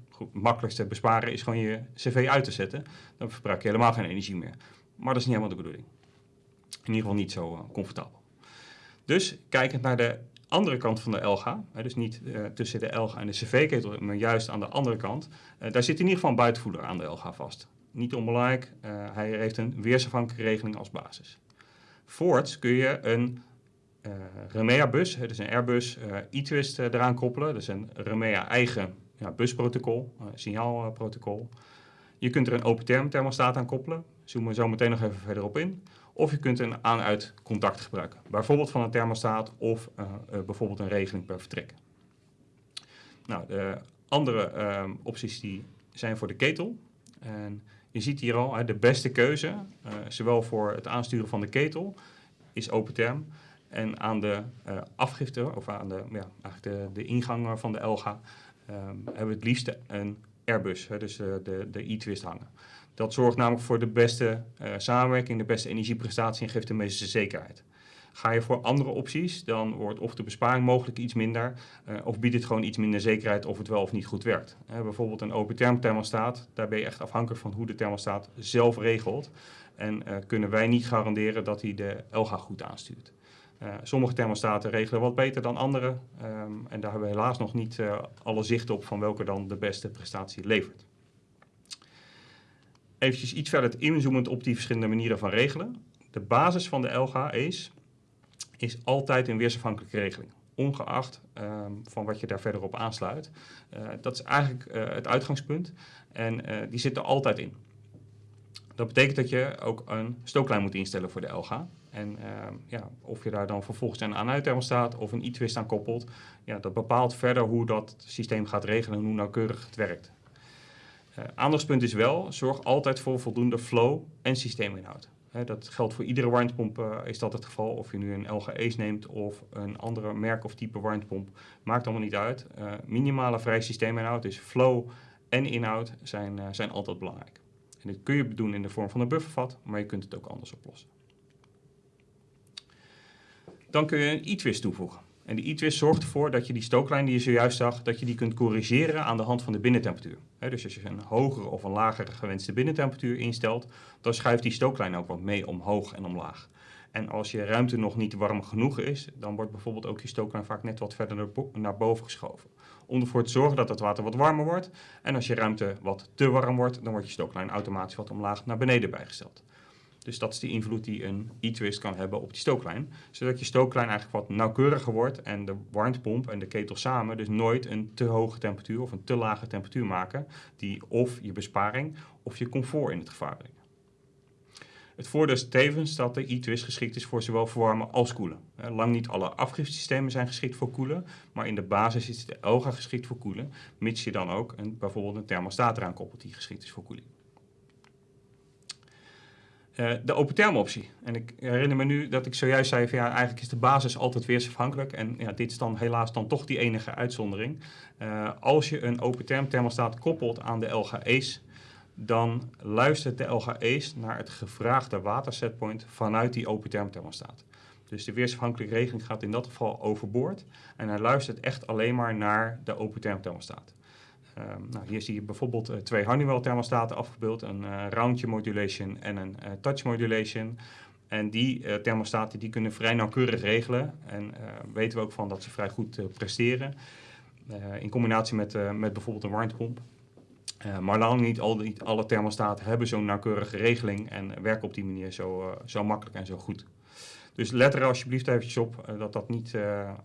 Goed, het makkelijkste besparen is gewoon je cv uit te zetten. Dan verbruik je helemaal geen energie meer. Maar dat is niet helemaal de bedoeling. In ieder geval niet zo uh, comfortabel. Dus kijkend naar de andere kant van de LGA, dus niet uh, tussen de LGA en de cv-ketel, maar juist aan de andere kant, uh, daar zit in ieder geval een buitenvoerder aan de LGA vast niet onbelangrijk, hij heeft een weersafhankelijke regeling als basis. Voorts kun je een Remea-bus, dus een Airbus e-twist eraan koppelen. Dat is een Remea eigen ja, busprotocol, signaalprotocol. Je kunt er een open term thermostaat aan koppelen. Zoomen we zo meteen nog even verder op in. Of je kunt een aan-uit contact gebruiken. Bijvoorbeeld van een thermostaat of bijvoorbeeld een regeling per vertrek. Nou, de andere ehm, opties die zijn voor de ketel. En je ziet hier al, de beste keuze, uh, zowel voor het aansturen van de ketel, is open term. En aan de afgifte, of aan de, ja, eigenlijk de, de ingang van de Elga, um, hebben we het liefst een Airbus, hè, dus uh, de, de e-twist hangen. Dat zorgt namelijk voor de beste samenwerking, de beste energieprestatie en geeft de meeste zekerheid. Ga je voor andere opties, dan wordt of de besparing mogelijk iets minder, uh, of biedt het gewoon iets minder zekerheid of het wel of niet goed werkt. Bijvoorbeeld een open term thermostaat, daar ben je echt afhankelijk van hoe de thermostaat zelf regelt. En kunnen wij niet garanderen dat hij de LGA goed aanstuurt. Sommige thermostaten regelen wat beter dan andere. Um, en daar hebben we helaas nog niet alle zicht op van welke dan de beste prestatie levert. Even iets verder inzoomend op die verschillende manieren van regelen. De basis van de LGA is altijd een weersafhankelijke regeling. Ongeacht um, van wat je daar verder op aansluit. Uh, dat is eigenlijk het uitgangspunt. En die zit er altijd in. Dat betekent dat je ook een stooklijn moet instellen voor de LGA. En ehm, ja, of je daar dan vervolgens een aan staat of een e-twist aan koppelt, ja, dat bepaalt verder hoe dat systeem gaat regelen en hoe nauwkeurig het werkt. aandachtspunt is wel, zorg altijd voor voldoende flow en systeeminhoud dat geldt voor iedere warmtepomp, uh, is dat het geval. Of je nu een LGE's neemt of een andere merk of type warmtepomp, maakt allemaal niet uit. Uh, minimale vrij systeeminhoud, dus flow en inhoud, zijn, zijn altijd belangrijk. En dit kun je doen in de vorm van een buffervat, maar je kunt het ook anders oplossen. Dan kun je een e-twist toevoegen. En die e-twist zorgt ervoor dat je die stooklijn die je zojuist zag, dat je die kunt corrigeren aan de hand van de binnentemperatuur. dus als je een hogere of een lagere gewenste binnentemperatuur instelt, dan schuift die stooklijn ook wat mee omhoog en omlaag. En als je ruimte nog niet warm genoeg is, dan wordt bijvoorbeeld ook je stooklijn vaak net wat verder naar boven geschoven. om ervoor te zorgen dat het water wat warmer wordt. En als je ruimte wat te warm wordt, dan wordt je stooklijn automatisch wat omlaag naar beneden bijgesteld. Dus dat is de invloed die een e-twist kan hebben op die stooklijn. Zodat je stooklijn eigenlijk wat nauwkeuriger wordt en de warmtepomp en de ketel samen dus nooit een te hoge temperatuur of een te lage temperatuur maken. Die of je besparing of je comfort in het gevaar brengen. Het voordeel is tevens dat de e-twist geschikt is voor zowel verwarmen als koelen. Lang niet alle afgifsystemen zijn geschikt voor koelen, maar in de basis is de Elga geschikt voor koelen, mits je dan ook een, bijvoorbeeld een thermostaat eraan koppelt die geschikt is voor koeling. Uh, de open optie. En ik herinner me nu dat ik zojuist zei van ja, eigenlijk is de basis altijd weersafhankelijk. En ja, dit is dan helaas dan toch die enige uitzondering. Uh, als je een open term thermostaat koppelt aan de LGE's, dan luistert de LGE's naar het gevraagde watersetpoint vanuit die open term thermostaat. Dus de weersafhankelijke regeling gaat in dat geval overboord. En hij luistert echt alleen maar naar de open term thermostaat. Ehm, nou, hier zie je bijvoorbeeld uh, twee Honeywell thermostaten afgebeeld, een uh, roundje modulation en een uh, touch modulation. En die thermostaten die kunnen vrij nauwkeurig regelen en weten we ook van dat ze vrij goed presteren. in combinatie met, met bijvoorbeeld een warmtepomp. maar lang niet, alle thermostaten hebben zo'n nauwkeurige regeling en werken op die manier zo, zo makkelijk en zo goed. Dus let er alsjeblieft eventjes op dat dat niet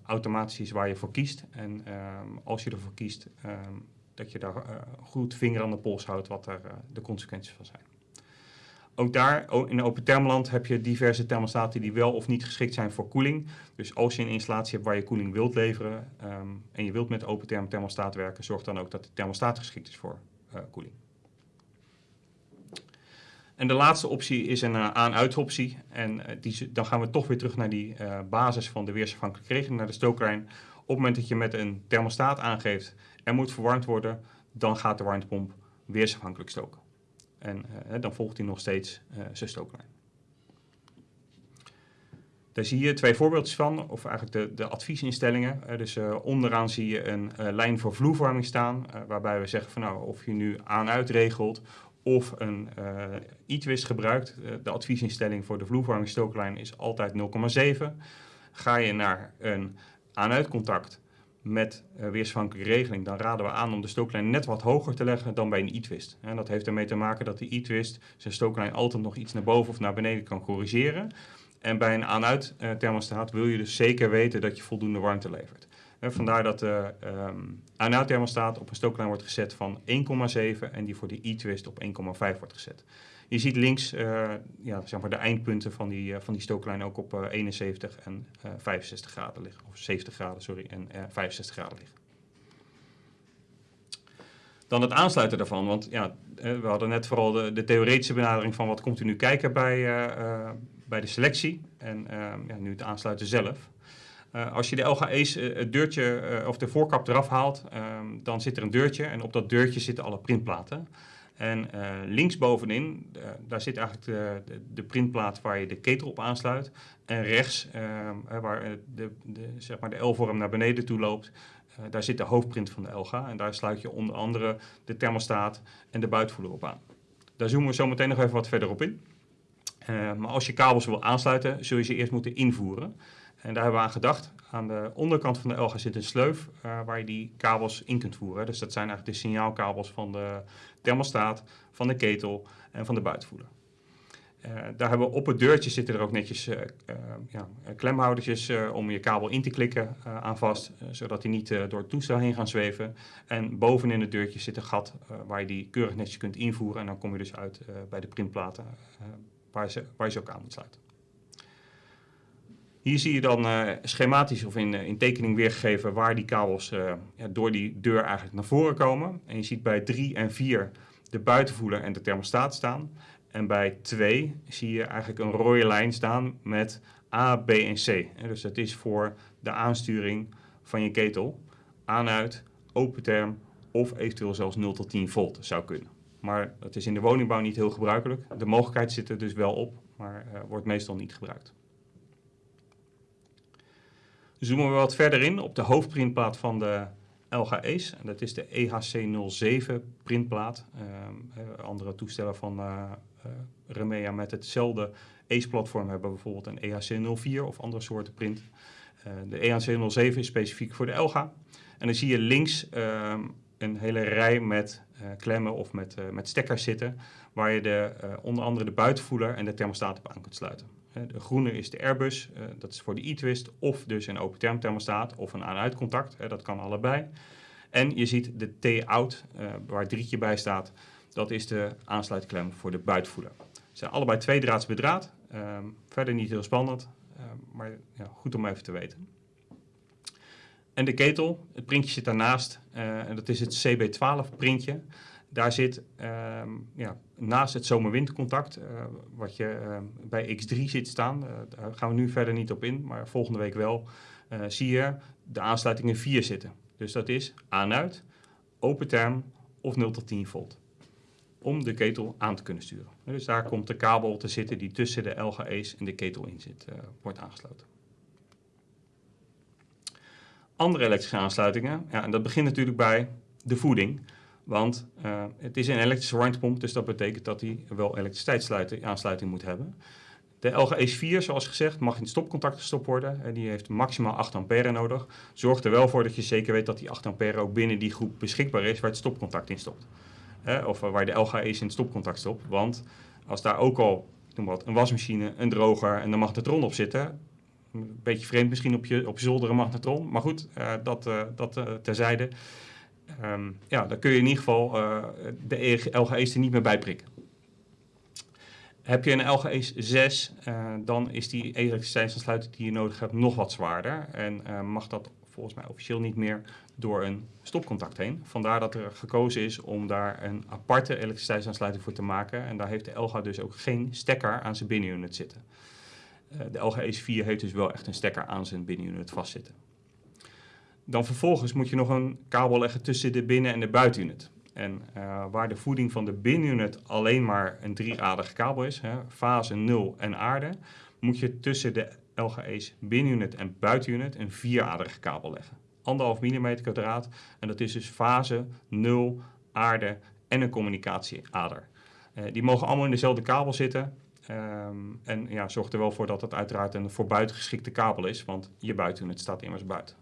automatisch is waar je voor kiest. En ehm, als je ervoor kiest, ehm, dat je daar uh, goed vinger aan de pols houdt wat daar uh, de consequenties van zijn. Ook daar, in open thermland, heb je diverse thermostaten die wel of niet geschikt zijn voor koeling. Dus als je een installatie hebt waar je koeling wilt leveren um, en je wilt met open term thermostaat werken, zorg dan ook dat de thermostaat geschikt is voor uh, koeling. En de laatste optie is een aan-uit optie. En die, dan gaan we toch weer terug naar die basis van de weersafhankelijke regeling, naar de stooklijn. Op het moment dat je met een thermostaat aangeeft er moet verwarmd worden, dan gaat de warmtepomp weersafhankelijk stoken. En uh, dan volgt hij nog steeds uh, zijn stooklijn. Daar zie je twee voorbeeldjes van, of eigenlijk de, de adviesinstellingen. Uh, dus onderaan zie je een lijn voor vloerverwarming staan, waarbij we zeggen van nou, of je nu aan-uit regelt of een e-twist gebruikt. de adviesinstelling voor de vloerverwarming is altijd 0,7. Ga je naar een aan-uit contact, met uh, weersafhankelijke regeling, dan raden we aan om de stooklijn net wat hoger te leggen dan bij een e-twist. En dat heeft ermee te maken dat de e-twist zijn stooklijn altijd nog iets naar boven of naar beneden kan corrigeren. En bij een aan-uit uh, thermostaat wil je dus zeker weten dat je voldoende warmte levert. Vandaar dat de um, aan-uit thermostaat op een stooklijn wordt gezet van 1,7 en die voor de e-twist op 1,5 wordt gezet. Je ziet links uh, ja, zeg maar de eindpunten van die, uh, van die stooklijn ook op uh, 71 en 65 graden liggen. Of 70 graden, sorry, en 65 graden liggen. Dan het aansluiten daarvan, want ja, we hadden net vooral de, theoretische benadering van wat komt u nu kijken bij, bij de selectie en ja, nu het aansluiten zelf. als je de LGE's het deurtje of de voorkap eraf haalt, dan zit er een deurtje en op dat deurtje zitten alle printplaten. En uh, linksbovenin, uh, daar zit eigenlijk de, de, printplaat waar je de ketel op aansluit. En rechts, uh, waar de, de, zeg maar de L-vorm naar beneden toe loopt, daar zit de hoofdprint van de LGA. En daar sluit je onder andere de thermostaat en de buitenvoerder op aan. Daar zoomen we zo meteen nog even wat verder op in. maar als je kabels wil aansluiten, zul je ze eerst moeten invoeren. En daar hebben we aan gedacht. Aan de onderkant van de LGA zit een sleuf uh, waar je die kabels in kunt voeren. Dus dat zijn eigenlijk de signaalkabels van de thermostaat, van de ketel en van de buitenvoerder. Uh, daar hebben we op het deurtje zitten er ook netjes uh, ja, klemhoudertjes om je kabel in te klikken aan vast, zodat die niet door het toestel heen gaan zweven. En bovenin het deurtje zit een gat waar je die keurig netjes kunt invoeren en dan kom je dus uit bij de printplaten waar je ze ook aan moet sluiten. Hier zie je dan uh, schematisch of in, uh, in tekening weergegeven waar die kabels uh, ja, door die deur eigenlijk naar voren komen. En je ziet bij 3 en 4 de buitenvoerder en de thermostaat staan. En bij 2 zie je eigenlijk een rode lijn staan met A, B en C. Dus dat is voor de aansturing van je ketel. Aan-uit, open term of eventueel zelfs 0 tot 10 volt zou kunnen. Maar dat is in de woningbouw niet heel gebruikelijk. De mogelijkheid zit er dus wel op, maar wordt meestal niet gebruikt. Zoomen we wat verder in op de hoofdprintplaat van de LGE's. En dat is de EHC07 printplaat. Uh, andere toestellen van uh, uh, Remea met hetzelfde ACE-platform hebben bijvoorbeeld een EHC04 of andere soorten print. de EHC07 is specifiek voor de LGA. En dan zie je links ehm, een hele rij met klemmen of met, met stekkers zitten, waar je de, onder andere de buitenvoeler en de thermostaat op aan kunt sluiten. De groene is de Airbus, dat is voor de e-twist, of dus een open term thermostaat of een aan-uit contact, dat kan allebei. En je ziet de T-out, waar het drietje bij staat, dat is de aansluitklem voor de buitenvoeler. Ze zijn allebei tweedraads bedraad. Ehm, verder niet heel spannend, ehm, maar goed om even te weten. En de ketel, het printje zit daarnaast. En dat is het CB12 printje. Daar zit ehm, ja, naast het zomerwindcontact, uh, wat je bij X3 ziet staan. Uh, daar gaan we nu verder niet op in, maar volgende week wel. zie je de aansluitingen 4 zitten. Dus dat is aan-uit, open term of 0 tot 10 volt om de ketel aan te kunnen sturen. Dus daar komt de kabel te zitten die tussen de LGE's en de ketel in zit, wordt aangesloten. Andere elektrische aansluitingen, ja, en dat begint natuurlijk bij de voeding. Want uh, het is een elektrische warmtepomp, dus dat betekent dat hij wel elektriciteitsaansluiting moet hebben. De LGE's 4, zoals gezegd, mag in stopcontact gestopt worden. En die heeft maximaal 8 ampère nodig. Zorg er wel voor dat je zeker weet dat die 8 ampère ook binnen die groep beschikbaar is waar het stopcontact in stopt of waar de LGE's in het stopcontact stopt. Want als daar ook al noem wat, een wasmachine, een droger en een magnetron op zitten, een beetje vreemd misschien op je, op zolder een magnetron, maar goed, dat, uh, dat terzijde. Um, ja, dan kun je in ieder geval de LGE's er niet meer bij prikken. Heb je een LGE 6, dan is die elektriciteitsaansluiting die je nodig hebt nog wat zwaarder. En mag dat volgens mij officieel niet meer door een stopcontact heen. Vandaar dat er gekozen is om daar een aparte elektriciteitsaansluiting voor te maken. En daar heeft de LGA dus ook geen stekker aan zijn binnenunit zitten. Uh, de Ace 4 heeft dus wel echt een stekker aan zijn binnenunit vastzitten. Dan vervolgens moet je nog een kabel leggen tussen de binnen- en de buitenunit. En uh, waar de voeding van de binnenunit alleen maar een drieaderige kabel is, hè, fase 0 en aarde, moet je tussen de LGA's binnenunit en buitenunit een vieraderige kabel leggen. 1,5 mm kwadraat en dat is dus fase, 0, aarde en een communicatieader. Uh, die mogen allemaal in dezelfde kabel zitten. Um, en ja, zorg er wel voor dat het uiteraard een voor buiten geschikte kabel is, want je buitenunit staat immers buiten.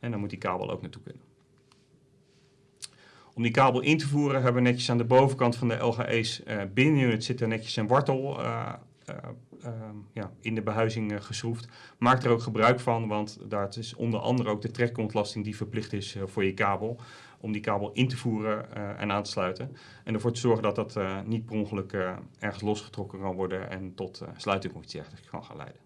En dan moet die kabel ook naartoe kunnen. Om die kabel in te voeren hebben we netjes aan de bovenkant van de LGE's uh, binnenunit zitten netjes een wortel uh, Ehm, ja, in de behuizing geschroefd. Maak er ook gebruik van, want daar is onder andere ook de trekkontlasting die verplicht is voor je kabel. Om die kabel in te voeren en aan te sluiten. En ervoor te zorgen dat dat niet per ongeluk ergens losgetrokken kan worden en tot sluiting kan gaan leiden.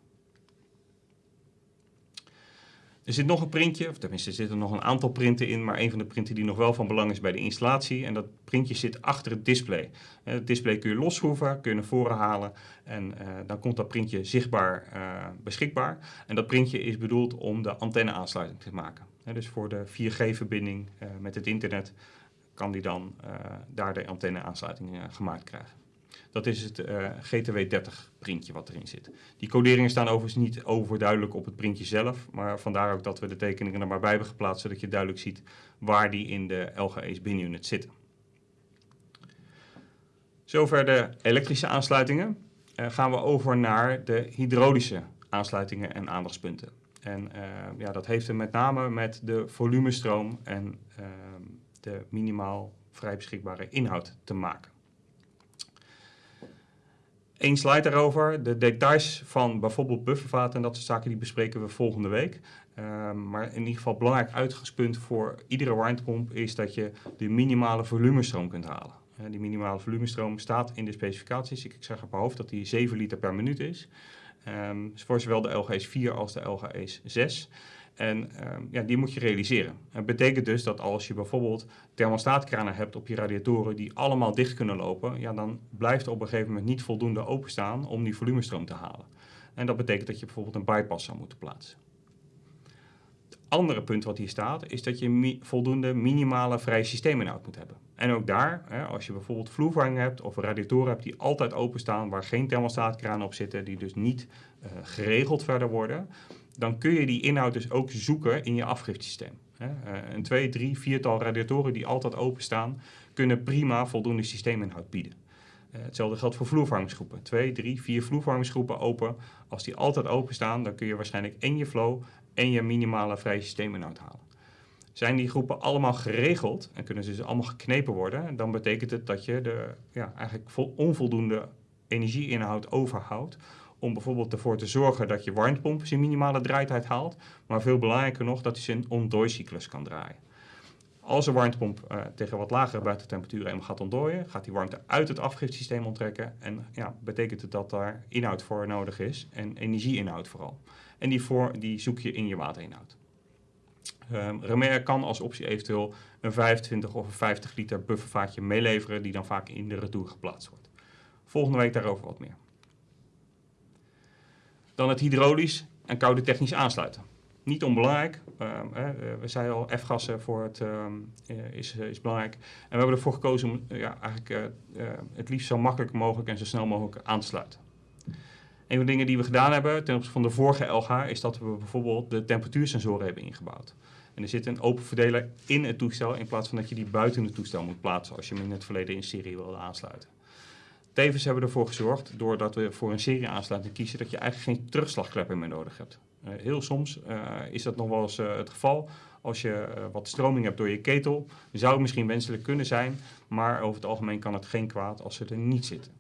Er zit nog een printje, of tenminste er zitten nog een aantal printen in, maar een van de printen die nog wel van belang is bij de installatie. En dat printje zit achter het display. Het display kun je losschroeven, kun je naar voren halen en uh, dan komt dat printje zichtbaar uh, beschikbaar. En dat printje is bedoeld om de antenne-aansluiting te maken. dus voor de 4G-verbinding uh, eh, met het internet kan die dan daar de antenne-aansluiting gemaakt krijgen. Dat is het uh, GTW30 printje wat erin zit. Die coderingen staan overigens niet overduidelijk op het printje zelf, maar vandaar ook dat we de tekeningen er maar bij hebben geplaatst, zodat je duidelijk ziet waar die in de LGE's binunit zitten. Zover de elektrische aansluitingen. Uh, gaan we over naar de hydraulische aansluitingen en aandachtspunten. En uh, ja, dat heeft er met name met de volumestroom en ehm, de minimaal vrij beschikbare inhoud te maken. Eén slide daarover. De details van bijvoorbeeld buffervaten en dat soort zaken die bespreken we volgende week. Um, maar in ieder geval belangrijk uitgangspunt voor iedere warmtepomp is dat je de minimale volumestroom kunt halen. Uh, die minimale volumestroom staat in de specificaties. Ik, ik zeg op mijn hoofd dat die 7 liter per minuut is. Um, voor zowel de LG's 4 als de LG's 6. En um, ja, die moet je realiseren. Dat betekent dus dat als je bijvoorbeeld thermostaatkranen hebt op je radiatoren die allemaal dicht kunnen lopen, ja, dan blijft er op een gegeven moment niet voldoende openstaan om die volumestroom te halen. En dat betekent dat je bijvoorbeeld een bypass zou moeten plaatsen. Het andere punt wat hier staat, is dat je voldoende minimale vrije systeeminhoud moet hebben. En ook daar, hè, als je bijvoorbeeld vloerverhanging hebt of radiatoren hebt die altijd openstaan, waar geen thermostaatkranen op zitten, die dus niet uh, geregeld verder worden, dan kun je die inhoud dus ook zoeken in je afgiftesysteem. Uh, een twee, drie, viertal radiatoren die altijd openstaan, kunnen prima voldoende systeeminhoud bieden. Uh, hetzelfde geldt voor vloervervangingsgroepen. Twee, drie, vier vloervervangingsgroepen open. Als die altijd openstaan, dan kun je waarschijnlijk en je flow en je minimale vrije systeeminhoud halen. Zijn die groepen allemaal geregeld en kunnen ze dus allemaal geknepen worden, dan betekent het dat je de ja, eigenlijk onvoldoende energieinhoud overhoudt om bijvoorbeeld ervoor te zorgen dat je warmtepomp zijn minimale draaitijd haalt, maar veel belangrijker nog dat hij zijn ontdooicyclus kan draaien. Als een warmtepomp uh, tegen wat lagere buitentemperaturen gaat ontdooien, gaat die warmte uit het afgifsysteem onttrekken en ja, betekent het dat daar inhoud voor nodig is en energieinhoud vooral. En die, voor, die zoek je in je waterinhoud. Um, kan als optie eventueel een 25 of een 50 liter buffervaatje meeleveren die dan vaak in de retour geplaatst wordt. Volgende week daarover wat meer. Dan het hydraulisch en koude technisch aansluiten. Niet onbelangrijk. Ehm, we zeiden al, F-gassen voor het, ehm, eh, is, eh, is belangrijk. En we hebben ervoor gekozen om ja, eigenlijk, het liefst zo makkelijk mogelijk en zo snel mogelijk aan te sluiten. Een van de dingen die we gedaan hebben ten opzichte van de vorige LH is dat we bijvoorbeeld de temperatuursensoren hebben ingebouwd. En er zit een open verdeler in het toestel in plaats van dat je die buiten het toestel moet plaatsen als je hem in het verleden in serie wilde aansluiten. Tevens hebben we ervoor gezorgd, doordat we voor een serie aansluiting kiezen, dat je eigenlijk geen terugslagklepper meer nodig hebt. Uh, heel soms uh, is dat nog wel eens uh, het geval. Als je wat stroming hebt door je ketel, zou het misschien wenselijk kunnen zijn, maar over het algemeen kan het geen kwaad als ze er niet zitten.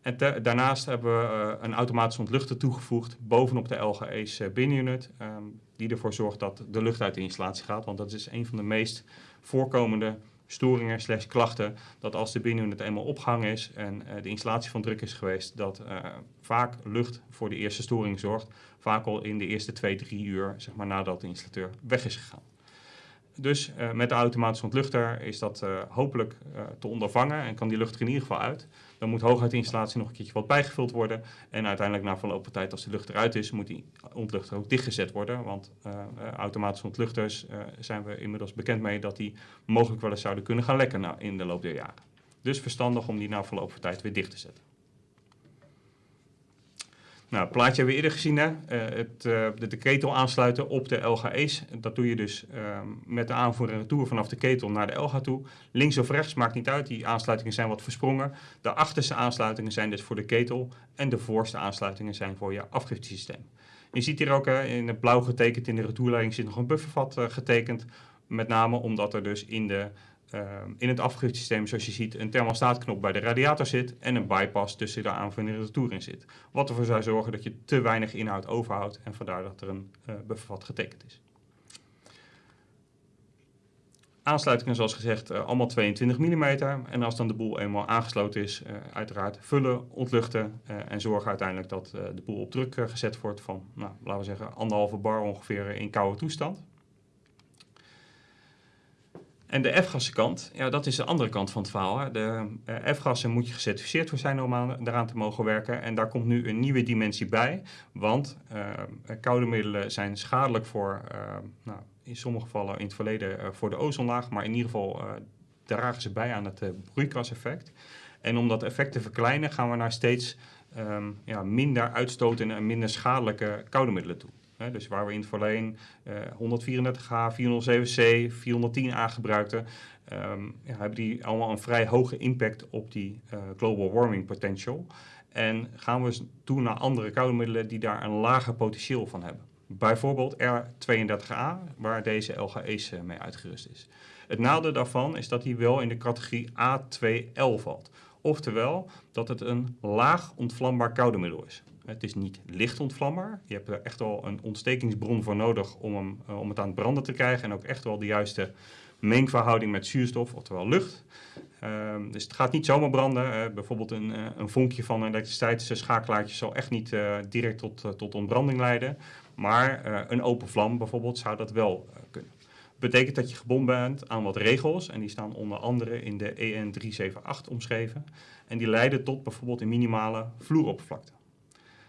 En daarnaast hebben we een automatische ontluchter toegevoegd bovenop de LGE's binnenunit, um, die ervoor zorgt dat de lucht uit de installatie gaat, want dat is een van de meest voorkomende storingen slash klachten, dat als de binnenunit eenmaal opgehangen is en uh, de installatie van druk is geweest, dat uh, vaak lucht voor de eerste storing zorgt, vaak al in de eerste twee, drie uur, zeg maar nadat de installateur weg is gegaan. Dus uh, met de automatische ontluchter is dat hopelijk te ondervangen en kan die lucht er in ieder geval uit. Dan moet hooguit de installatie nog een keertje wat bijgevuld worden. En uiteindelijk na verloop van tijd, als de lucht eruit is, moet die ontluchter ook dichtgezet worden. Want uh, automatische ontluchters uh, zijn we inmiddels bekend mee dat die mogelijk wel eens zouden kunnen gaan lekken in de loop der jaren. Dus verstandig om die na verloop van tijd weer dicht te zetten. Nou, het plaatje hebben we eerder gezien. Hè? Uh, het, uh, de, ketel aansluiten op de LGE's. Dat doe je dus uh, met de aanvoer en retour vanaf de ketel naar de LGA toe. Links of rechts, maakt niet uit. Die aansluitingen zijn wat versprongen. De achterste aansluitingen zijn dus voor de ketel. En de voorste aansluitingen zijn voor je afgiftesysteem. Je ziet hier ook in het blauw getekend in de retourleiding zit nog een buffervat getekend. Met name omdat er dus in de uh, in het afgiftesysteem, zoals je ziet, een thermostaatknop bij de radiator zit en een bypass tussen de aanvulling en de retour in zit. Wat ervoor zou zorgen dat je te weinig inhoud overhoudt en vandaar dat er een uh, buffervat getekend is. Aansluitingen zoals gezegd uh, allemaal 22 mm en als dan de boel eenmaal aangesloten is, uh, uiteraard vullen, ontluchten en zorgen uiteindelijk dat de boel op druk gezet wordt van, nou, laten we zeggen, anderhalve bar ongeveer in koude toestand. En de F-gassenkant, ja, dat is de andere kant van het verhaal. Hè. De uh, F-gassen moet je gecertificeerd voor zijn om aan, daaraan te mogen werken. En daar komt nu een nieuwe dimensie bij. Want uh, koude middelen zijn schadelijk voor, nou, in sommige gevallen in het verleden voor de ozonlaag. Maar in ieder geval dragen ze bij aan het broeikaseffect. En om dat effect te verkleinen gaan we naar steeds um, ja, minder uitstotende en minder schadelijke koude middelen toe dus waar we in het verleden uh, 134H, 407C, 410A gebruikten, um, ja, hebben die allemaal een vrij hoge impact op die uh, global warming potential. En gaan we toe naar andere koude middelen die daar een lager potentieel van hebben. Bijvoorbeeld R32A, waar deze LGE's uh, mee uitgerust is. Het nadeel daarvan is dat hij wel in de categorie A2L valt. Oftewel dat het een laag ontvlambaar koude middel is. Het is niet licht ontvlambaar. Je hebt er echt wel een ontstekingsbron voor nodig om, hem, uh, om het aan het branden te krijgen. En ook echt wel de juiste mengverhouding met zuurstof, oftewel lucht. Uh, dus het gaat niet zomaar branden. Uh, bijvoorbeeld een, uh, een vonkje van een elektriciteitsschakelaartje zal echt niet direct tot, tot ontbranding leiden. Maar een open vlam bijvoorbeeld zou dat wel kunnen. Betekent dat je gebonden bent aan wat regels. En die staan onder andere in de EN 378 omschreven. En die leiden tot bijvoorbeeld een minimale vloeroppervlakte.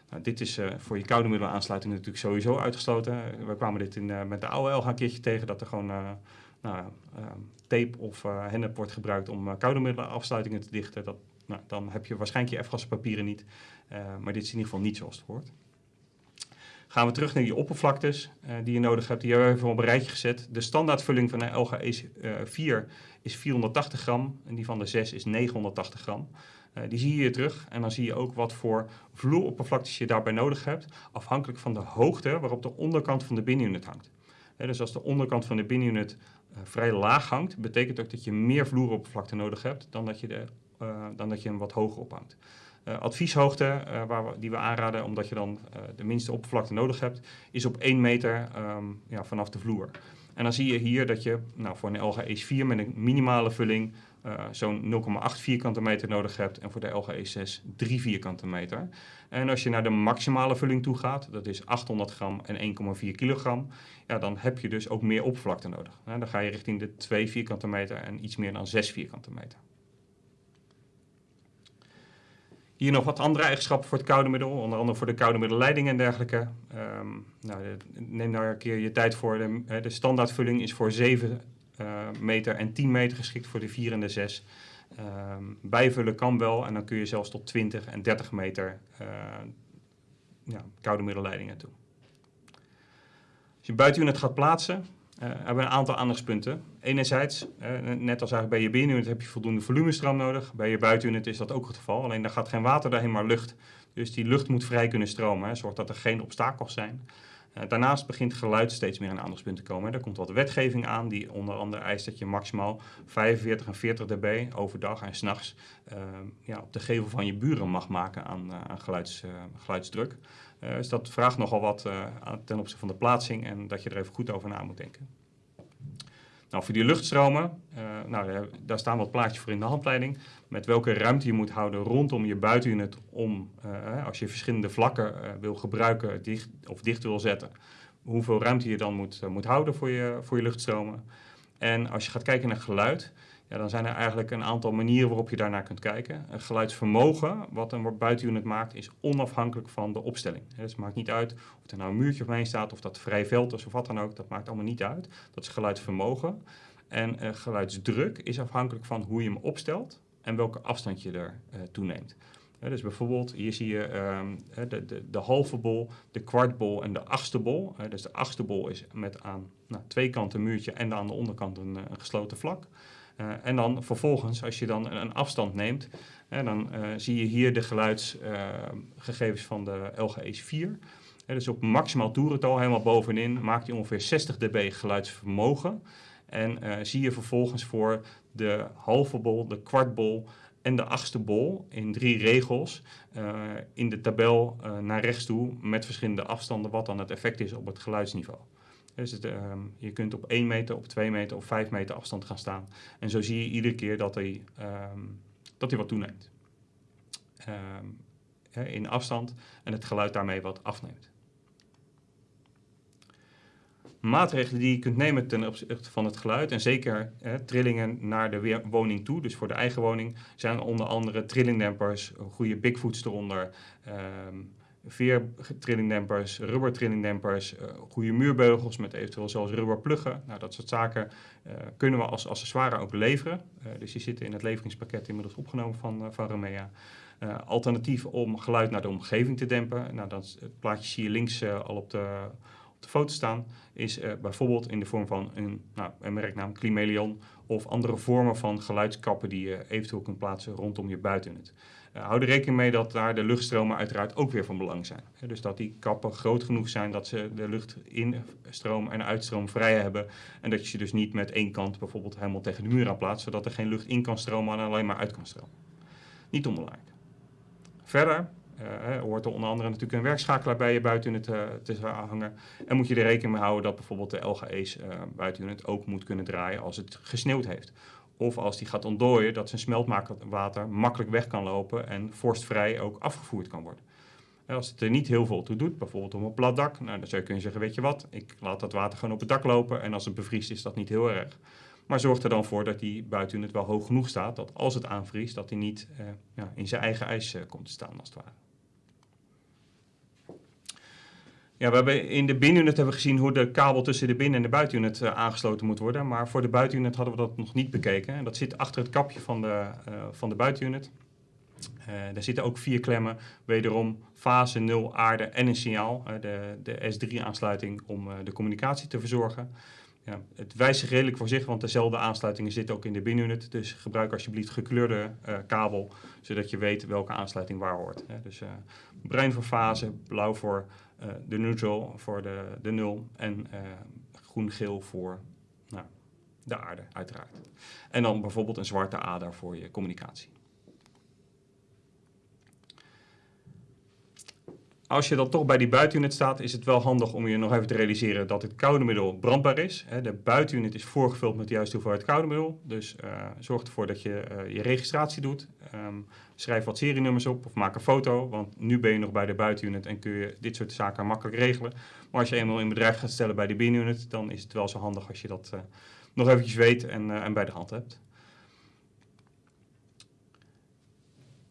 Nou, dit is uh, voor je koude middelenaansluiting natuurlijk sowieso uitgesloten. We kwamen dit in, uh, met de oude LG een keertje tegen dat er gewoon uh, nou, tape of hennep wordt gebruikt om koude middelenafsluitingen te dichten. Dat, nou, dan heb je waarschijnlijk je F-gaspapieren niet, maar dit is in ieder geval niet zoals het hoort. Gaan we terug naar die oppervlaktes die je nodig hebt. Die hebben we even op een rijtje gezet. De standaardvulling van de LGE 4 is 480 gram en die van de 6 is 980 gram. Uh, die zie je hier terug en dan zie je ook wat voor vloeroppervlaktes je daarbij nodig hebt, afhankelijk van de hoogte waarop de onderkant van de binnenunit hangt. dus als de onderkant van de binneunit vrij laag hangt, betekent ook dat je meer vloeroppervlakte nodig hebt dan dat je, de, dan dat je hem wat hoger ophangt. Advieshoogte waar die we aanraden, omdat je dan de minste oppervlakte nodig hebt, is op 1 meter um, ja, vanaf de vloer. En dan zie je hier dat je nou, voor een LG Ace 4 met een minimale vulling zo'n 0,8 vierkante meter nodig hebt en voor de LG Ace 6 3 vierkante meter. En als je naar de maximale vulling toe gaat, dat is 800 gram en 1,4 kilogram, ja, dan heb je dus ook meer oppervlakte nodig. dan ga je richting de 2 vierkante meter en iets meer dan 6 vierkante meter. Hier nog wat andere eigenschappen voor het koude middel, onder andere voor de koude middelleiding en dergelijke. Um, nou, neem daar een keer je tijd voor. De, de standaardvulling is voor 7 uh, meter en 10 meter geschikt voor de 4 en de 6. Um, bijvullen kan wel en dan kun je zelfs tot 20 en 30 meter uh, ja, koude middelleidingen toe. Als je buitenuit gaat plaatsen, uh, hebben we een aantal aandachtspunten. Enerzijds, net als eigenlijk bij je binnenuit heb je voldoende volumestroom nodig. Bij je buitenuit is dat ook het geval, alleen daar gaat geen water doorheen, maar lucht. Dus die lucht moet vrij kunnen stromen, zorg dat er geen obstakels zijn. Uh, daarnaast begint geluid steeds meer een aandachtspunt te komen. Er komt wat wetgeving aan die onder andere eist dat je maximaal 45 en 40 dB overdag en s'nachts ja, op de gevel van je buren mag maken aan, aan geluids, geluidsdruk. Uh, dus dat vraagt nogal wat uh, ten opzichte van de plaatsing en dat je er even goed over na moet denken. Nou, voor die luchtstromen, uh, nou, daar staan wat plaatjes voor in de handleiding. Met welke ruimte je moet houden rondom je buitenunit om, als je verschillende vlakken wil gebruiken dicht, of dicht wil zetten, hoeveel ruimte je dan moet, moet houden voor je, voor je luchtstromen. En als je gaat kijken naar geluid, ja, dan zijn er eigenlijk een aantal manieren waarop je daarnaar kunt kijken. Een geluidsvermogen, wat een buitenunit maakt, is onafhankelijk van de opstelling. Dus het maakt niet uit of er nou een muurtje omheen staat, of dat vrij veld is of wat dan ook. Dat maakt allemaal niet uit. Dat is geluidsvermogen. En uh, geluidsdruk is afhankelijk van hoe je hem opstelt en welke afstand je er uh, toeneemt. Dus bijvoorbeeld, hier zie je um, de, de, de, halve bol, de kwartbol en de achtste bol. dus de achtste bol is met aan nou, twee kanten een muurtje en aan de onderkant een, een gesloten vlak. Uh, en dan vervolgens, als je dan een afstand neemt, uh, dan uh, zie je hier de geluidsgegevens van de LG Ace 4. dus op maximaal toerental, helemaal bovenin, maakt hij ongeveer 60 dB geluidsvermogen. En zie je vervolgens voor de halve bol, de kwartbol en de achtste bol in drie regels in de tabel naar rechts toe met verschillende afstanden wat dan het effect is op het geluidsniveau. Dus je kunt op 1 meter, op 2 meter of 5 meter afstand gaan staan. En zo zie je iedere keer dat hij, um, dat hij wat toeneemt. Um, in afstand en het geluid daarmee wat afneemt. Maatregelen die je kunt nemen ten opzichte van het geluid en zeker trillingen naar de woning toe, dus voor de eigen woning, zijn onder andere trillingdempers, goede bigfoots eronder, veertrillingdempers, rubbertrillingdempers, uh, goede muurbeugels met eventueel zelfs rubberpluggen. Nou, dat soort zaken uh, kunnen we als accessoire ook leveren. Uh, dus die zitten in het leveringspakket inmiddels opgenomen van, van Remea. alternatief om geluid naar de omgeving te dempen. Nou, dat, het plaatje zie je links al op de, op de foto staan. Is bijvoorbeeld in de vorm van een, nou, een merknaam Climelion of andere vormen van geluidskappen die je eventueel kunt plaatsen rondom je buitenuit. Uh, hou er rekening mee dat daar de luchtstromen uiteraard ook weer van belang zijn. dus dat die kappen groot genoeg zijn dat ze de lucht instroom en uitstroom vrij hebben. En dat je ze dus niet met één kant bijvoorbeeld helemaal tegen de muur aan plaatst, zodat er geen lucht in kan stromen en alleen maar uit kan stromen. Niet onbelangrijk. Verder hoort er onder andere natuurlijk een werkschakelaar bij je buitenunit uh, te hangen. En moet je er rekening mee houden dat bijvoorbeeld de LGE's uh, buitenunit ook moet kunnen draaien als het gesneeuwd heeft. Of als die gaat ontdooien, dat zijn smeltwater makkelijk weg kan lopen en vorstvrij ook afgevoerd kan worden. Als het er niet heel veel toe doet, bijvoorbeeld om een plat dak, nou, dan zou je kunnen zeggen, weet je wat, ik laat dat water gewoon op het dak lopen en als het bevriest is dat niet heel erg. Maar zorg er dan voor dat die buiten het wel hoog genoeg staat, dat als het aanvriest, dat hij niet eh, ja, in zijn eigen ijs eh, komt te staan als het ware. Ja, we hebben in de binnenuit hebben we gezien hoe de kabel tussen de binnen- en de buitenunit uh, aangesloten moet worden. Maar voor de buitenunit hadden we dat nog niet bekeken. En dat zit achter het kapje van de, uh, van de buitenunit. Uh, daar zitten ook vier klemmen, wederom fase, nul, aarde en een signaal. de, de S3-aansluiting om de communicatie te verzorgen. Ja, het wijst zich redelijk voor zich, want dezelfde aansluitingen zitten ook in de binnenuit. Dus gebruik alsjeblieft gekleurde kabel, zodat je weet welke aansluiting waar hoort. Dus bruin voor fase, blauw voor de neutral voor de, de nul en uh, groen-geel voor nou, de aarde, uiteraard. En dan bijvoorbeeld een zwarte ader voor je communicatie. Als je dan toch bij die buitenunit staat, is het wel handig om je nog even te realiseren dat het koude middel brandbaar is. De buitenunit is voorgevuld met de juiste hoeveelheid koude middel. Dus uh, zorg ervoor dat je uh, je registratie doet. Um, schrijf wat serienummers op of maak een foto, want nu ben je nog bij de buitenunit en kun je dit soort zaken makkelijk regelen. Maar als je eenmaal in bedrijf gaat stellen bij de binnenunit, dan is het wel zo handig als je dat uh, nog eventjes weet en, en bij de hand hebt.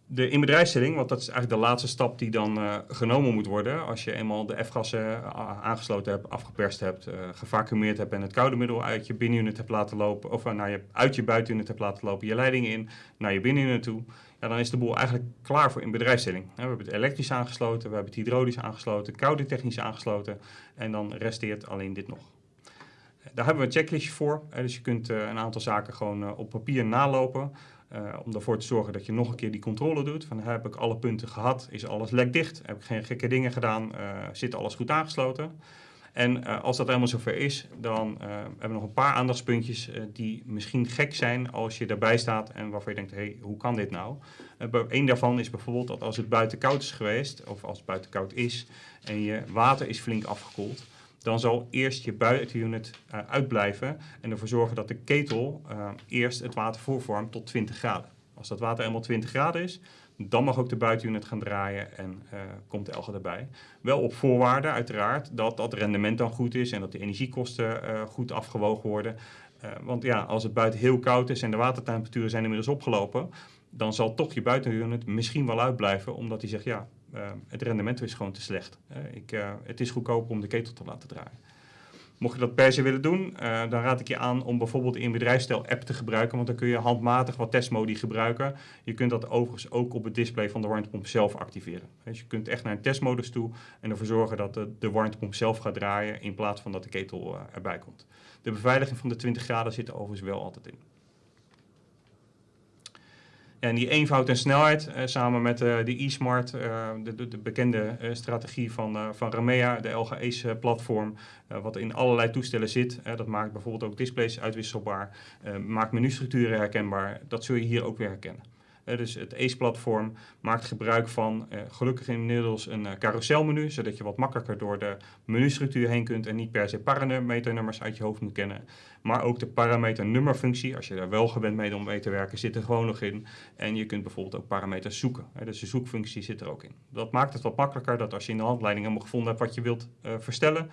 De inbedrijfstelling, want dat is eigenlijk de laatste stap die dan uh, genomen moet worden. Als je eenmaal de F-gassen uh, aangesloten hebt, afgeperst hebt, uh, gevacuumeerd hebt en het koude middel uit je binnenuit hebt laten lopen, of naar je, uit je buitenuit hebt laten lopen, je leiding in, naar je binnenuit toe, ja, dan is de boel eigenlijk klaar voor inbedrijfstelling. we hebben het elektrisch aangesloten, we hebben het hydraulisch aangesloten, koude technisch aangesloten en dan resteert alleen dit nog. Daar hebben we een checklistje voor, dus je kunt een aantal zaken gewoon op papier nalopen. Uh, om ervoor te zorgen dat je nog een keer die controle doet. Van heb ik alle punten gehad? Is alles lekdicht? Heb ik geen gekke dingen gedaan? Uh, zit alles goed aangesloten? En uh, als dat helemaal zover is, dan hebben we nog een paar aandachtspuntjes die misschien gek zijn als je erbij staat en waarvan je denkt, hé, hey, hoe kan dit nou? Eén daarvan is bijvoorbeeld dat als het buiten koud is geweest, of als het buiten koud is en je water is flink afgekoeld, dan zal eerst je buitenunit uh, uitblijven en ervoor zorgen dat de ketel uh, eerst het water voorvormt tot 20 graden. Als dat water eenmaal 20 graden is, dan mag ook de buitenunit gaan draaien en uh, komt de elge erbij. Wel op voorwaarde uiteraard dat dat rendement dan goed is en dat de energiekosten goed afgewogen worden. want ja, als het buiten heel koud is en de watertemperaturen zijn inmiddels opgelopen, dan zal toch je buitenunit misschien wel uitblijven, omdat hij zegt ja, uh, het rendement is gewoon te slecht. Uh, ik, uh, het is goedkoper om de ketel te laten draaien. Mocht je dat per se willen doen, dan raad ik je aan om bijvoorbeeld de inbedrijfstel app te gebruiken, want dan kun je handmatig wat testmodi gebruiken. Je kunt dat overigens ook op het display van de warmtepomp zelf activeren. Dus je kunt echt naar een testmodus toe en ervoor zorgen dat de, de warmtepomp zelf gaat draaien in plaats van dat de ketel erbij komt. De beveiliging van de 20 graden zit er overigens wel altijd in. En die eenvoud en snelheid, uh, samen met uh, de e-smart, uh, de, de, de, bekende strategie van, van Ramea, de LGE's-platform, wat in allerlei toestellen zit. dat maakt bijvoorbeeld ook displays uitwisselbaar, maakt menustructuren herkenbaar. Dat zul je hier ook weer herkennen. Uh, dus het ACE-platform maakt gebruik van uh, gelukkig inmiddels een uh, carouselmenu, zodat je wat makkelijker door de menustructuur heen kunt en niet per se parameternummers uit je hoofd moet kennen. Maar ook de parameternummerfunctie, als je daar wel gewend bent om mee te werken, zit er gewoon nog in. En je kunt bijvoorbeeld ook parameters zoeken. Dus de zoekfunctie zit er ook in. Dat maakt het wat makkelijker dat als je in de handleiding helemaal gevonden hebt wat je wilt verstellen,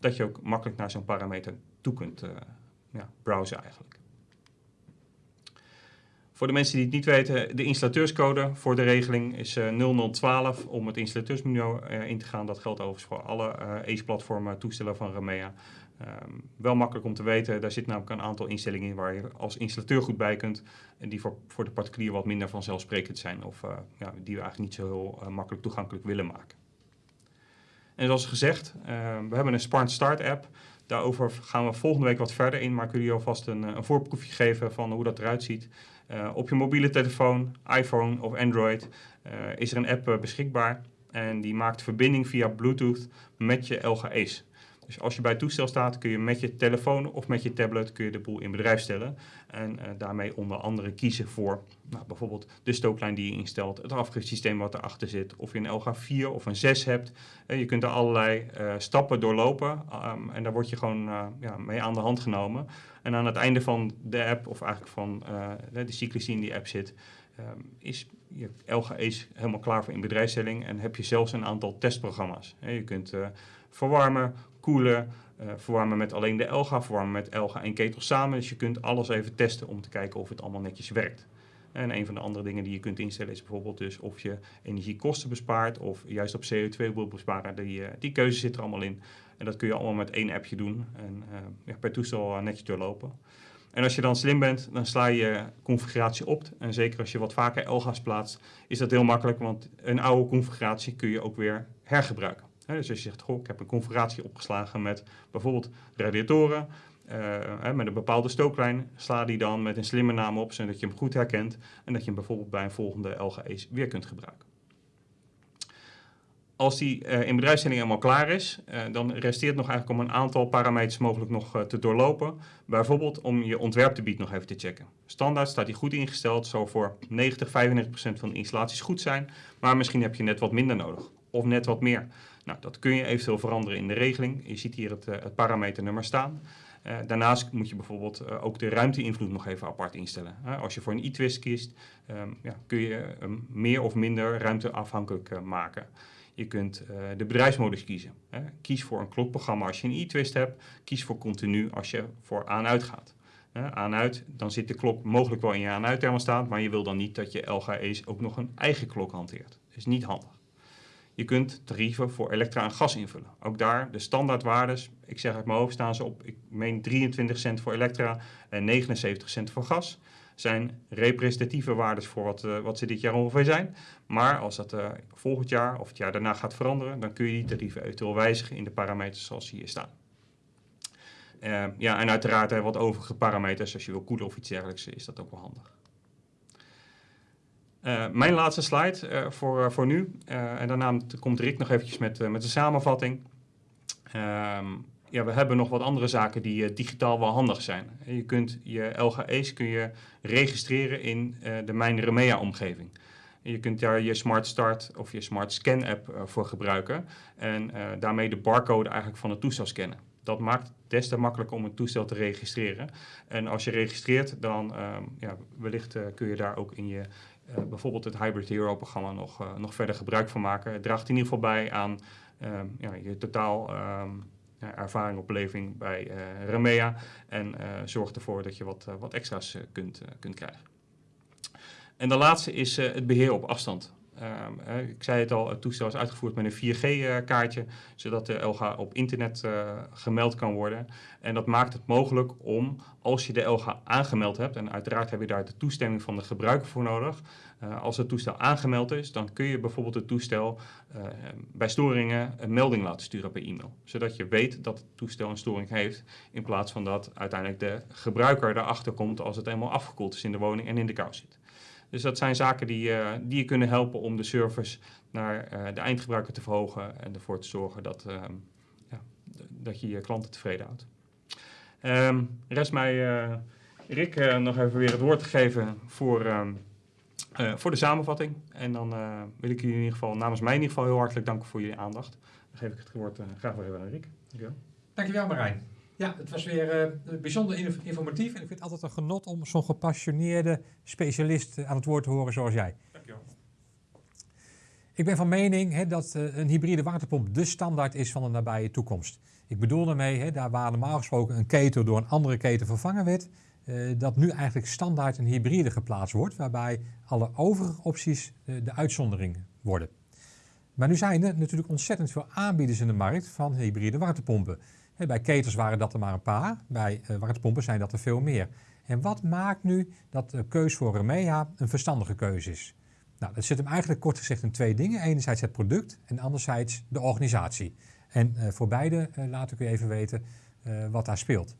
dat je ook makkelijk naar zo'n parameter toe kunt ja, browsen eigenlijk. Voor de mensen die het niet weten, de installateurscode voor de regeling is uh, 0012 om het installateursmenu uh, in te gaan. Dat geldt overigens voor alle uh, ACE-platformen toestellen van Remea. Um, wel makkelijk om te weten, daar zit namelijk een aantal instellingen in waar je als installateur goed bij kunt. En die voor, voor de particulier wat minder vanzelfsprekend zijn of ja, die we eigenlijk niet zo heel makkelijk toegankelijk willen maken. En zoals gezegd, we hebben een Smart Start app. Daarover gaan we volgende week wat verder in, maar ik wil jullie alvast een, een voorproefje geven van hoe dat eruit ziet. Uh, op je mobiele telefoon, iPhone of Android, uh, is er een app uh, beschikbaar. En die maakt verbinding via Bluetooth met je LGE's. Dus als je bij het toestel staat, kun je met je telefoon of met je tablet kun je de boel in bedrijf stellen. En daarmee onder andere kiezen voor nou, bijvoorbeeld de stooklijn die je instelt, het afgifsysteem wat erachter zit, of je een LG4 of een 6 hebt. je kunt er allerlei stappen doorlopen um, en daar word je gewoon ja, mee aan de hand genomen. En aan het einde van de app, of eigenlijk van de cyclus die in die app zit, um, is je LGE's helemaal klaar voor in bedrijfsstelling en heb je zelfs een aantal testprogramma's. je kunt verwarmen, koelen, uh, verwarmen met alleen de Elga, verwarmen met Elga en ketel samen. Dus je kunt alles even testen om te kijken of het allemaal netjes werkt. En een van de andere dingen die je kunt instellen is bijvoorbeeld dus of je energiekosten bespaart of juist op CO2 wil besparen. Die, die keuze zit er allemaal in. En dat kun je allemaal met één appje doen en ja, per toestel netjes doorlopen. En als je dan slim bent, dan sla je configuratie op. En zeker als je wat vaker LGA's plaatst, is dat heel makkelijk, want een oude configuratie kun je ook weer hergebruiken. Dus als je zegt, goh, ik heb een configuratie opgeslagen met bijvoorbeeld radiatoren, uh, met een bepaalde stooklijn, sla die dan met een slimme naam op, zodat je hem goed herkent en dat je hem bijvoorbeeld bij een volgende LGE's weer kunt gebruiken. als die uh, in bedrijfsstelling helemaal klaar is, uh, dan resteert nog eigenlijk om een aantal parameters mogelijk nog te doorlopen. Bijvoorbeeld om je ontwerpgebied nog even te checken. Standaard staat die goed ingesteld, zal voor 90, 95% van de installaties goed zijn, maar misschien heb je net wat minder nodig of net wat meer. Nou, dat kun je eventueel veranderen in de regeling. Je ziet hier het, het parameternummer staan. Uh, daarnaast moet je bijvoorbeeld uh, ook de ruimteinvloed nog even apart instellen. Als je voor een e-twist kiest, um, ja, kun je um, meer of minder ruimteafhankelijk maken. Je kunt de bedrijfsmodus kiezen. Kies voor een klokprogramma als je een e-twist hebt. Kies voor continu als je voor aan-uit gaat. Aan-uit, dan zit de klok mogelijk wel in je aan-uit thermostaat, maar je wil dan niet dat je LGE's ook nog een eigen klok hanteert. Dat is niet handig. Je kunt tarieven voor elektra en gas invullen. Ook daar de standaardwaardes, ik zeg uit mijn hoofd, staan ze op, ik meen 23 cent voor elektra en 79 cent voor gas. Zijn representatieve waardes voor wat, uh, wat ze dit jaar ongeveer zijn. Maar als dat uh, volgend jaar of het jaar daarna gaat veranderen, dan kun je die tarieven eventueel wijzigen in de parameters zoals hier staan. Uh, ja, en uiteraard wat overige parameters, als je wil koelen of iets dergelijks, is dat ook wel handig. Uh, mijn laatste slide uh, voor, uh, voor nu. en daarna komt Rick nog eventjes met, met de samenvatting. Um, ja, we hebben nog wat andere zaken die digitaal wel handig zijn. Je kunt je LGE's kun je registreren in de Mijn Remea omgeving. Je kunt daar je Smart Start of je Smart Scan app voor gebruiken. En daarmee de barcode eigenlijk van het toestel scannen. Dat maakt het des te makkelijker om een toestel te registreren. En als je registreert, dan um, ja, wellicht kun je daar ook in je bijvoorbeeld het Hybrid Hero programma nog, uh, nog verder gebruik van maken. Het draagt in ieder geval bij aan um, ja, je totaal um, ervaring, opleving bij uh, Remea en zorgt ervoor dat je wat, wat extra's kunt, kunt krijgen. En de laatste is het beheer op afstand. Um, ik zei het al, het toestel is uitgevoerd met een 4G-kaartje, zodat de LG op internet uh, gemeld kan worden. En dat maakt het mogelijk om, als je de LG aangemeld hebt, en uiteraard heb je daar de toestemming van de gebruiker voor nodig, uh, als het toestel aangemeld is, dan kun je bijvoorbeeld het toestel bij storingen een melding laten sturen per e-mail. Zodat je weet dat het toestel een storing heeft, in plaats van dat uiteindelijk de gebruiker erachter komt als het eenmaal afgekoeld is in de woning en in de kou zit. Dus dat zijn zaken die, uh, die je kunnen helpen om de service naar uh, de eindgebruiker te verhogen en ervoor te zorgen dat, uh, ja, dat je je klanten tevreden houdt. Um, rest mij uh, Rick nog even weer het woord te geven voor, um, voor de samenvatting. En dan wil ik jullie in ieder geval namens mij in ieder geval heel hartelijk danken voor jullie aandacht. Dan geef ik het woord graag weer aan Rick. Dankjewel. Dankjewel Marijn. Ja, het was weer uh, bijzonder informatief en ik vind het altijd een genot om zo'n gepassioneerde specialist aan het woord te horen zoals jij. Dankjewel. Ik ben van mening dat uh, een hybride waterpomp de standaard is van de nabije toekomst. Ik bedoel daarmee, hè, daar waar normaal gesproken een ketel door een andere ketel vervangen werd, uh, dat nu eigenlijk standaard een hybride geplaatst wordt, waarbij alle overige opties de uitzondering worden. Maar nu zijn er natuurlijk ontzettend veel aanbieders in de markt van hybride waterpompen. Bij ketels waren dat er maar een paar, bij uh, warmtepompen zijn dat er veel meer. En wat maakt nu dat de keuze voor Remea een verstandige keuze is? Nou, dat zit hem eigenlijk kort gezegd in twee dingen. Enerzijds het product en anderzijds de organisatie. En uh, voor beide uh, laat ik u even weten wat daar speelt.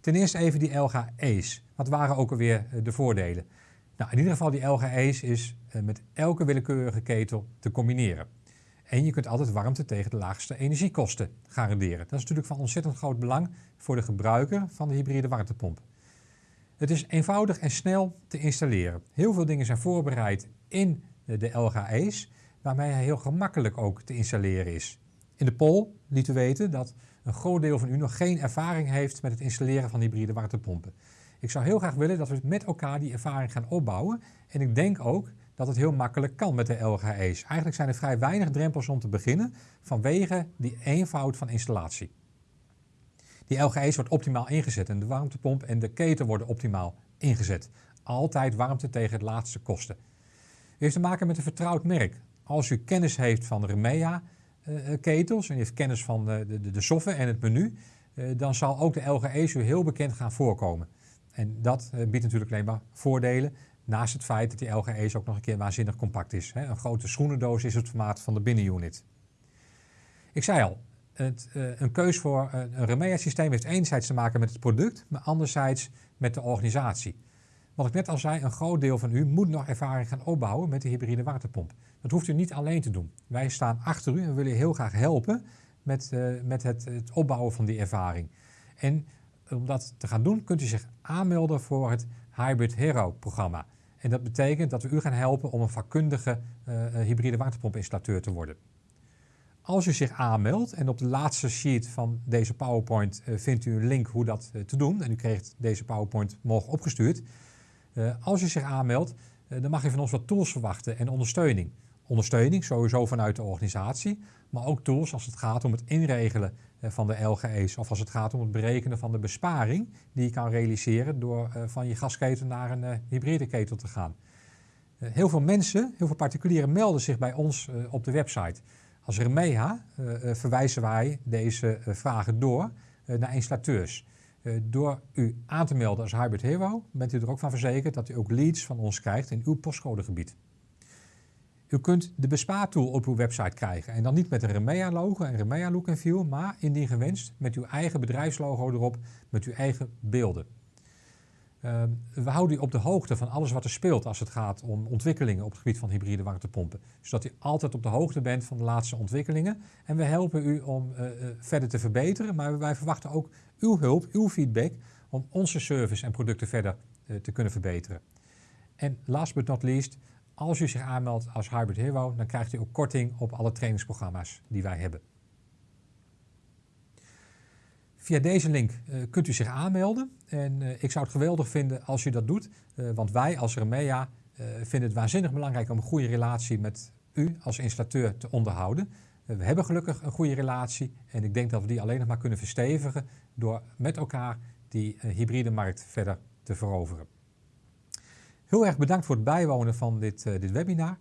Ten eerste even die LGE's. Wat waren ook alweer de voordelen? Nou, in ieder geval die LGE's is met elke willekeurige ketel te combineren. En je kunt altijd warmte tegen de laagste energiekosten garanderen. Dat is natuurlijk van ontzettend groot belang voor de gebruiker van de hybride warmtepomp. Het is eenvoudig en snel te installeren. Heel veel dingen zijn voorbereid in de LGE's, waarmee hij heel gemakkelijk ook te installeren is. In de poll liet u weten dat een groot deel van u nog geen ervaring heeft met het installeren van hybride warmtepompen. Ik zou heel graag willen dat we met elkaar die ervaring gaan opbouwen. En ik denk ook dat het heel makkelijk kan met de LGE's. Eigenlijk zijn er vrij weinig drempels om te beginnen vanwege die eenvoud van installatie. Die LGE's wordt optimaal ingezet en de warmtepomp en de keten worden optimaal ingezet. Altijd warmte tegen het laatste kosten. U heeft te maken met een vertrouwd merk. Als u kennis heeft van Remea uh, ketels en heeft kennis van de, de, de software en het menu, dan zal ook de LGE's u heel bekend gaan voorkomen. En dat biedt natuurlijk alleen maar voordelen. Naast het feit dat die LGE's ook nog een keer waanzinnig compact is. Een grote schoenendoos is het formaat van de binnenunit. Ik zei al, het, uh, een keus voor een Remea systeem heeft enerzijds te maken met het product, maar anderzijds met de organisatie. Wat ik net al zei, een groot deel van u moet nog ervaring gaan opbouwen met de hybride waterpomp. Dat hoeft u niet alleen te doen. Wij staan achter u en willen u heel graag helpen met, uh, met het, het, opbouwen van die ervaring. En om dat te gaan doen, kunt u zich aanmelden voor het Hybrid Hero programma. En dat betekent dat we u gaan helpen om een vakkundige uh, hybride waterpompinstallateur te worden. Als u zich aanmeldt en op de laatste sheet van deze PowerPoint uh, vindt u een link hoe dat te doen. En u krijgt deze PowerPoint morgen opgestuurd. als u zich aanmeldt, dan mag u van ons wat tools verwachten en ondersteuning. Ondersteuning sowieso vanuit de organisatie, maar ook tools als het gaat om het inregelen eh, van de LGE's of als het gaat om het berekenen van de besparing die je kan realiseren door eh, van je gasketel naar een eh, hybride ketel te gaan. Heel veel mensen, heel veel particulieren melden zich bij ons op de website. Als Remea verwijzen wij deze vragen door naar installateurs. Door u aan te melden als Hybrid Hero bent u er ook van verzekerd dat u ook leads van ons krijgt in uw postcodegebied. U kunt de bespaartool op uw website krijgen. En dan niet met een Remea-logo en Remea look en feel, maar indien gewenst met uw eigen bedrijfslogo erop, met uw eigen beelden. Uh, we houden u op de hoogte van alles wat er speelt als het gaat om ontwikkelingen op het gebied van hybride warmtepompen. Zodat u altijd op de hoogte bent van de laatste ontwikkelingen. En we helpen u om uh, uh, verder te verbeteren, maar wij verwachten ook uw hulp, uw feedback, om onze service en producten verder uh, te kunnen verbeteren. En last but not least, als u zich aanmeldt als Hybrid Hero, dan krijgt u ook korting op alle trainingsprogramma's die wij hebben. Via deze link uh, kunt u zich aanmelden. En uh, ik zou het geweldig vinden als u dat doet. Uh, want wij als Remea vinden het waanzinnig belangrijk om een goede relatie met u als installateur te onderhouden. we hebben gelukkig een goede relatie. En ik denk dat we die alleen nog maar kunnen verstevigen door met elkaar die hybride markt verder te veroveren. Heel erg bedankt voor het bijwonen van dit, uh, dit webinar.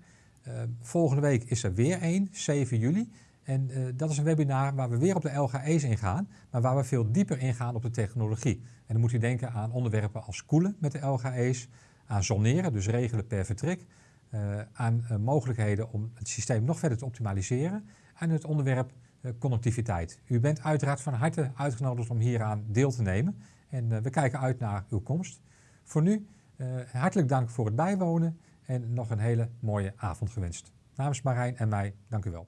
Uh, volgende week is er weer één, 7 juli. En uh, dat is een webinar waar we weer op de LGE's ingaan, maar waar we veel dieper ingaan op de technologie. En dan moet u denken aan onderwerpen als koelen met de LGE's, aan zoneren, dus regelen per vertrek, aan mogelijkheden om het systeem nog verder te optimaliseren en het onderwerp connectiviteit. U bent uiteraard van harte uitgenodigd om hieraan deel te nemen en we kijken uit naar uw komst. Voor nu hartelijk dank voor het bijwonen en nog een hele mooie avond gewenst. Namens Marijn en mij, dank u wel.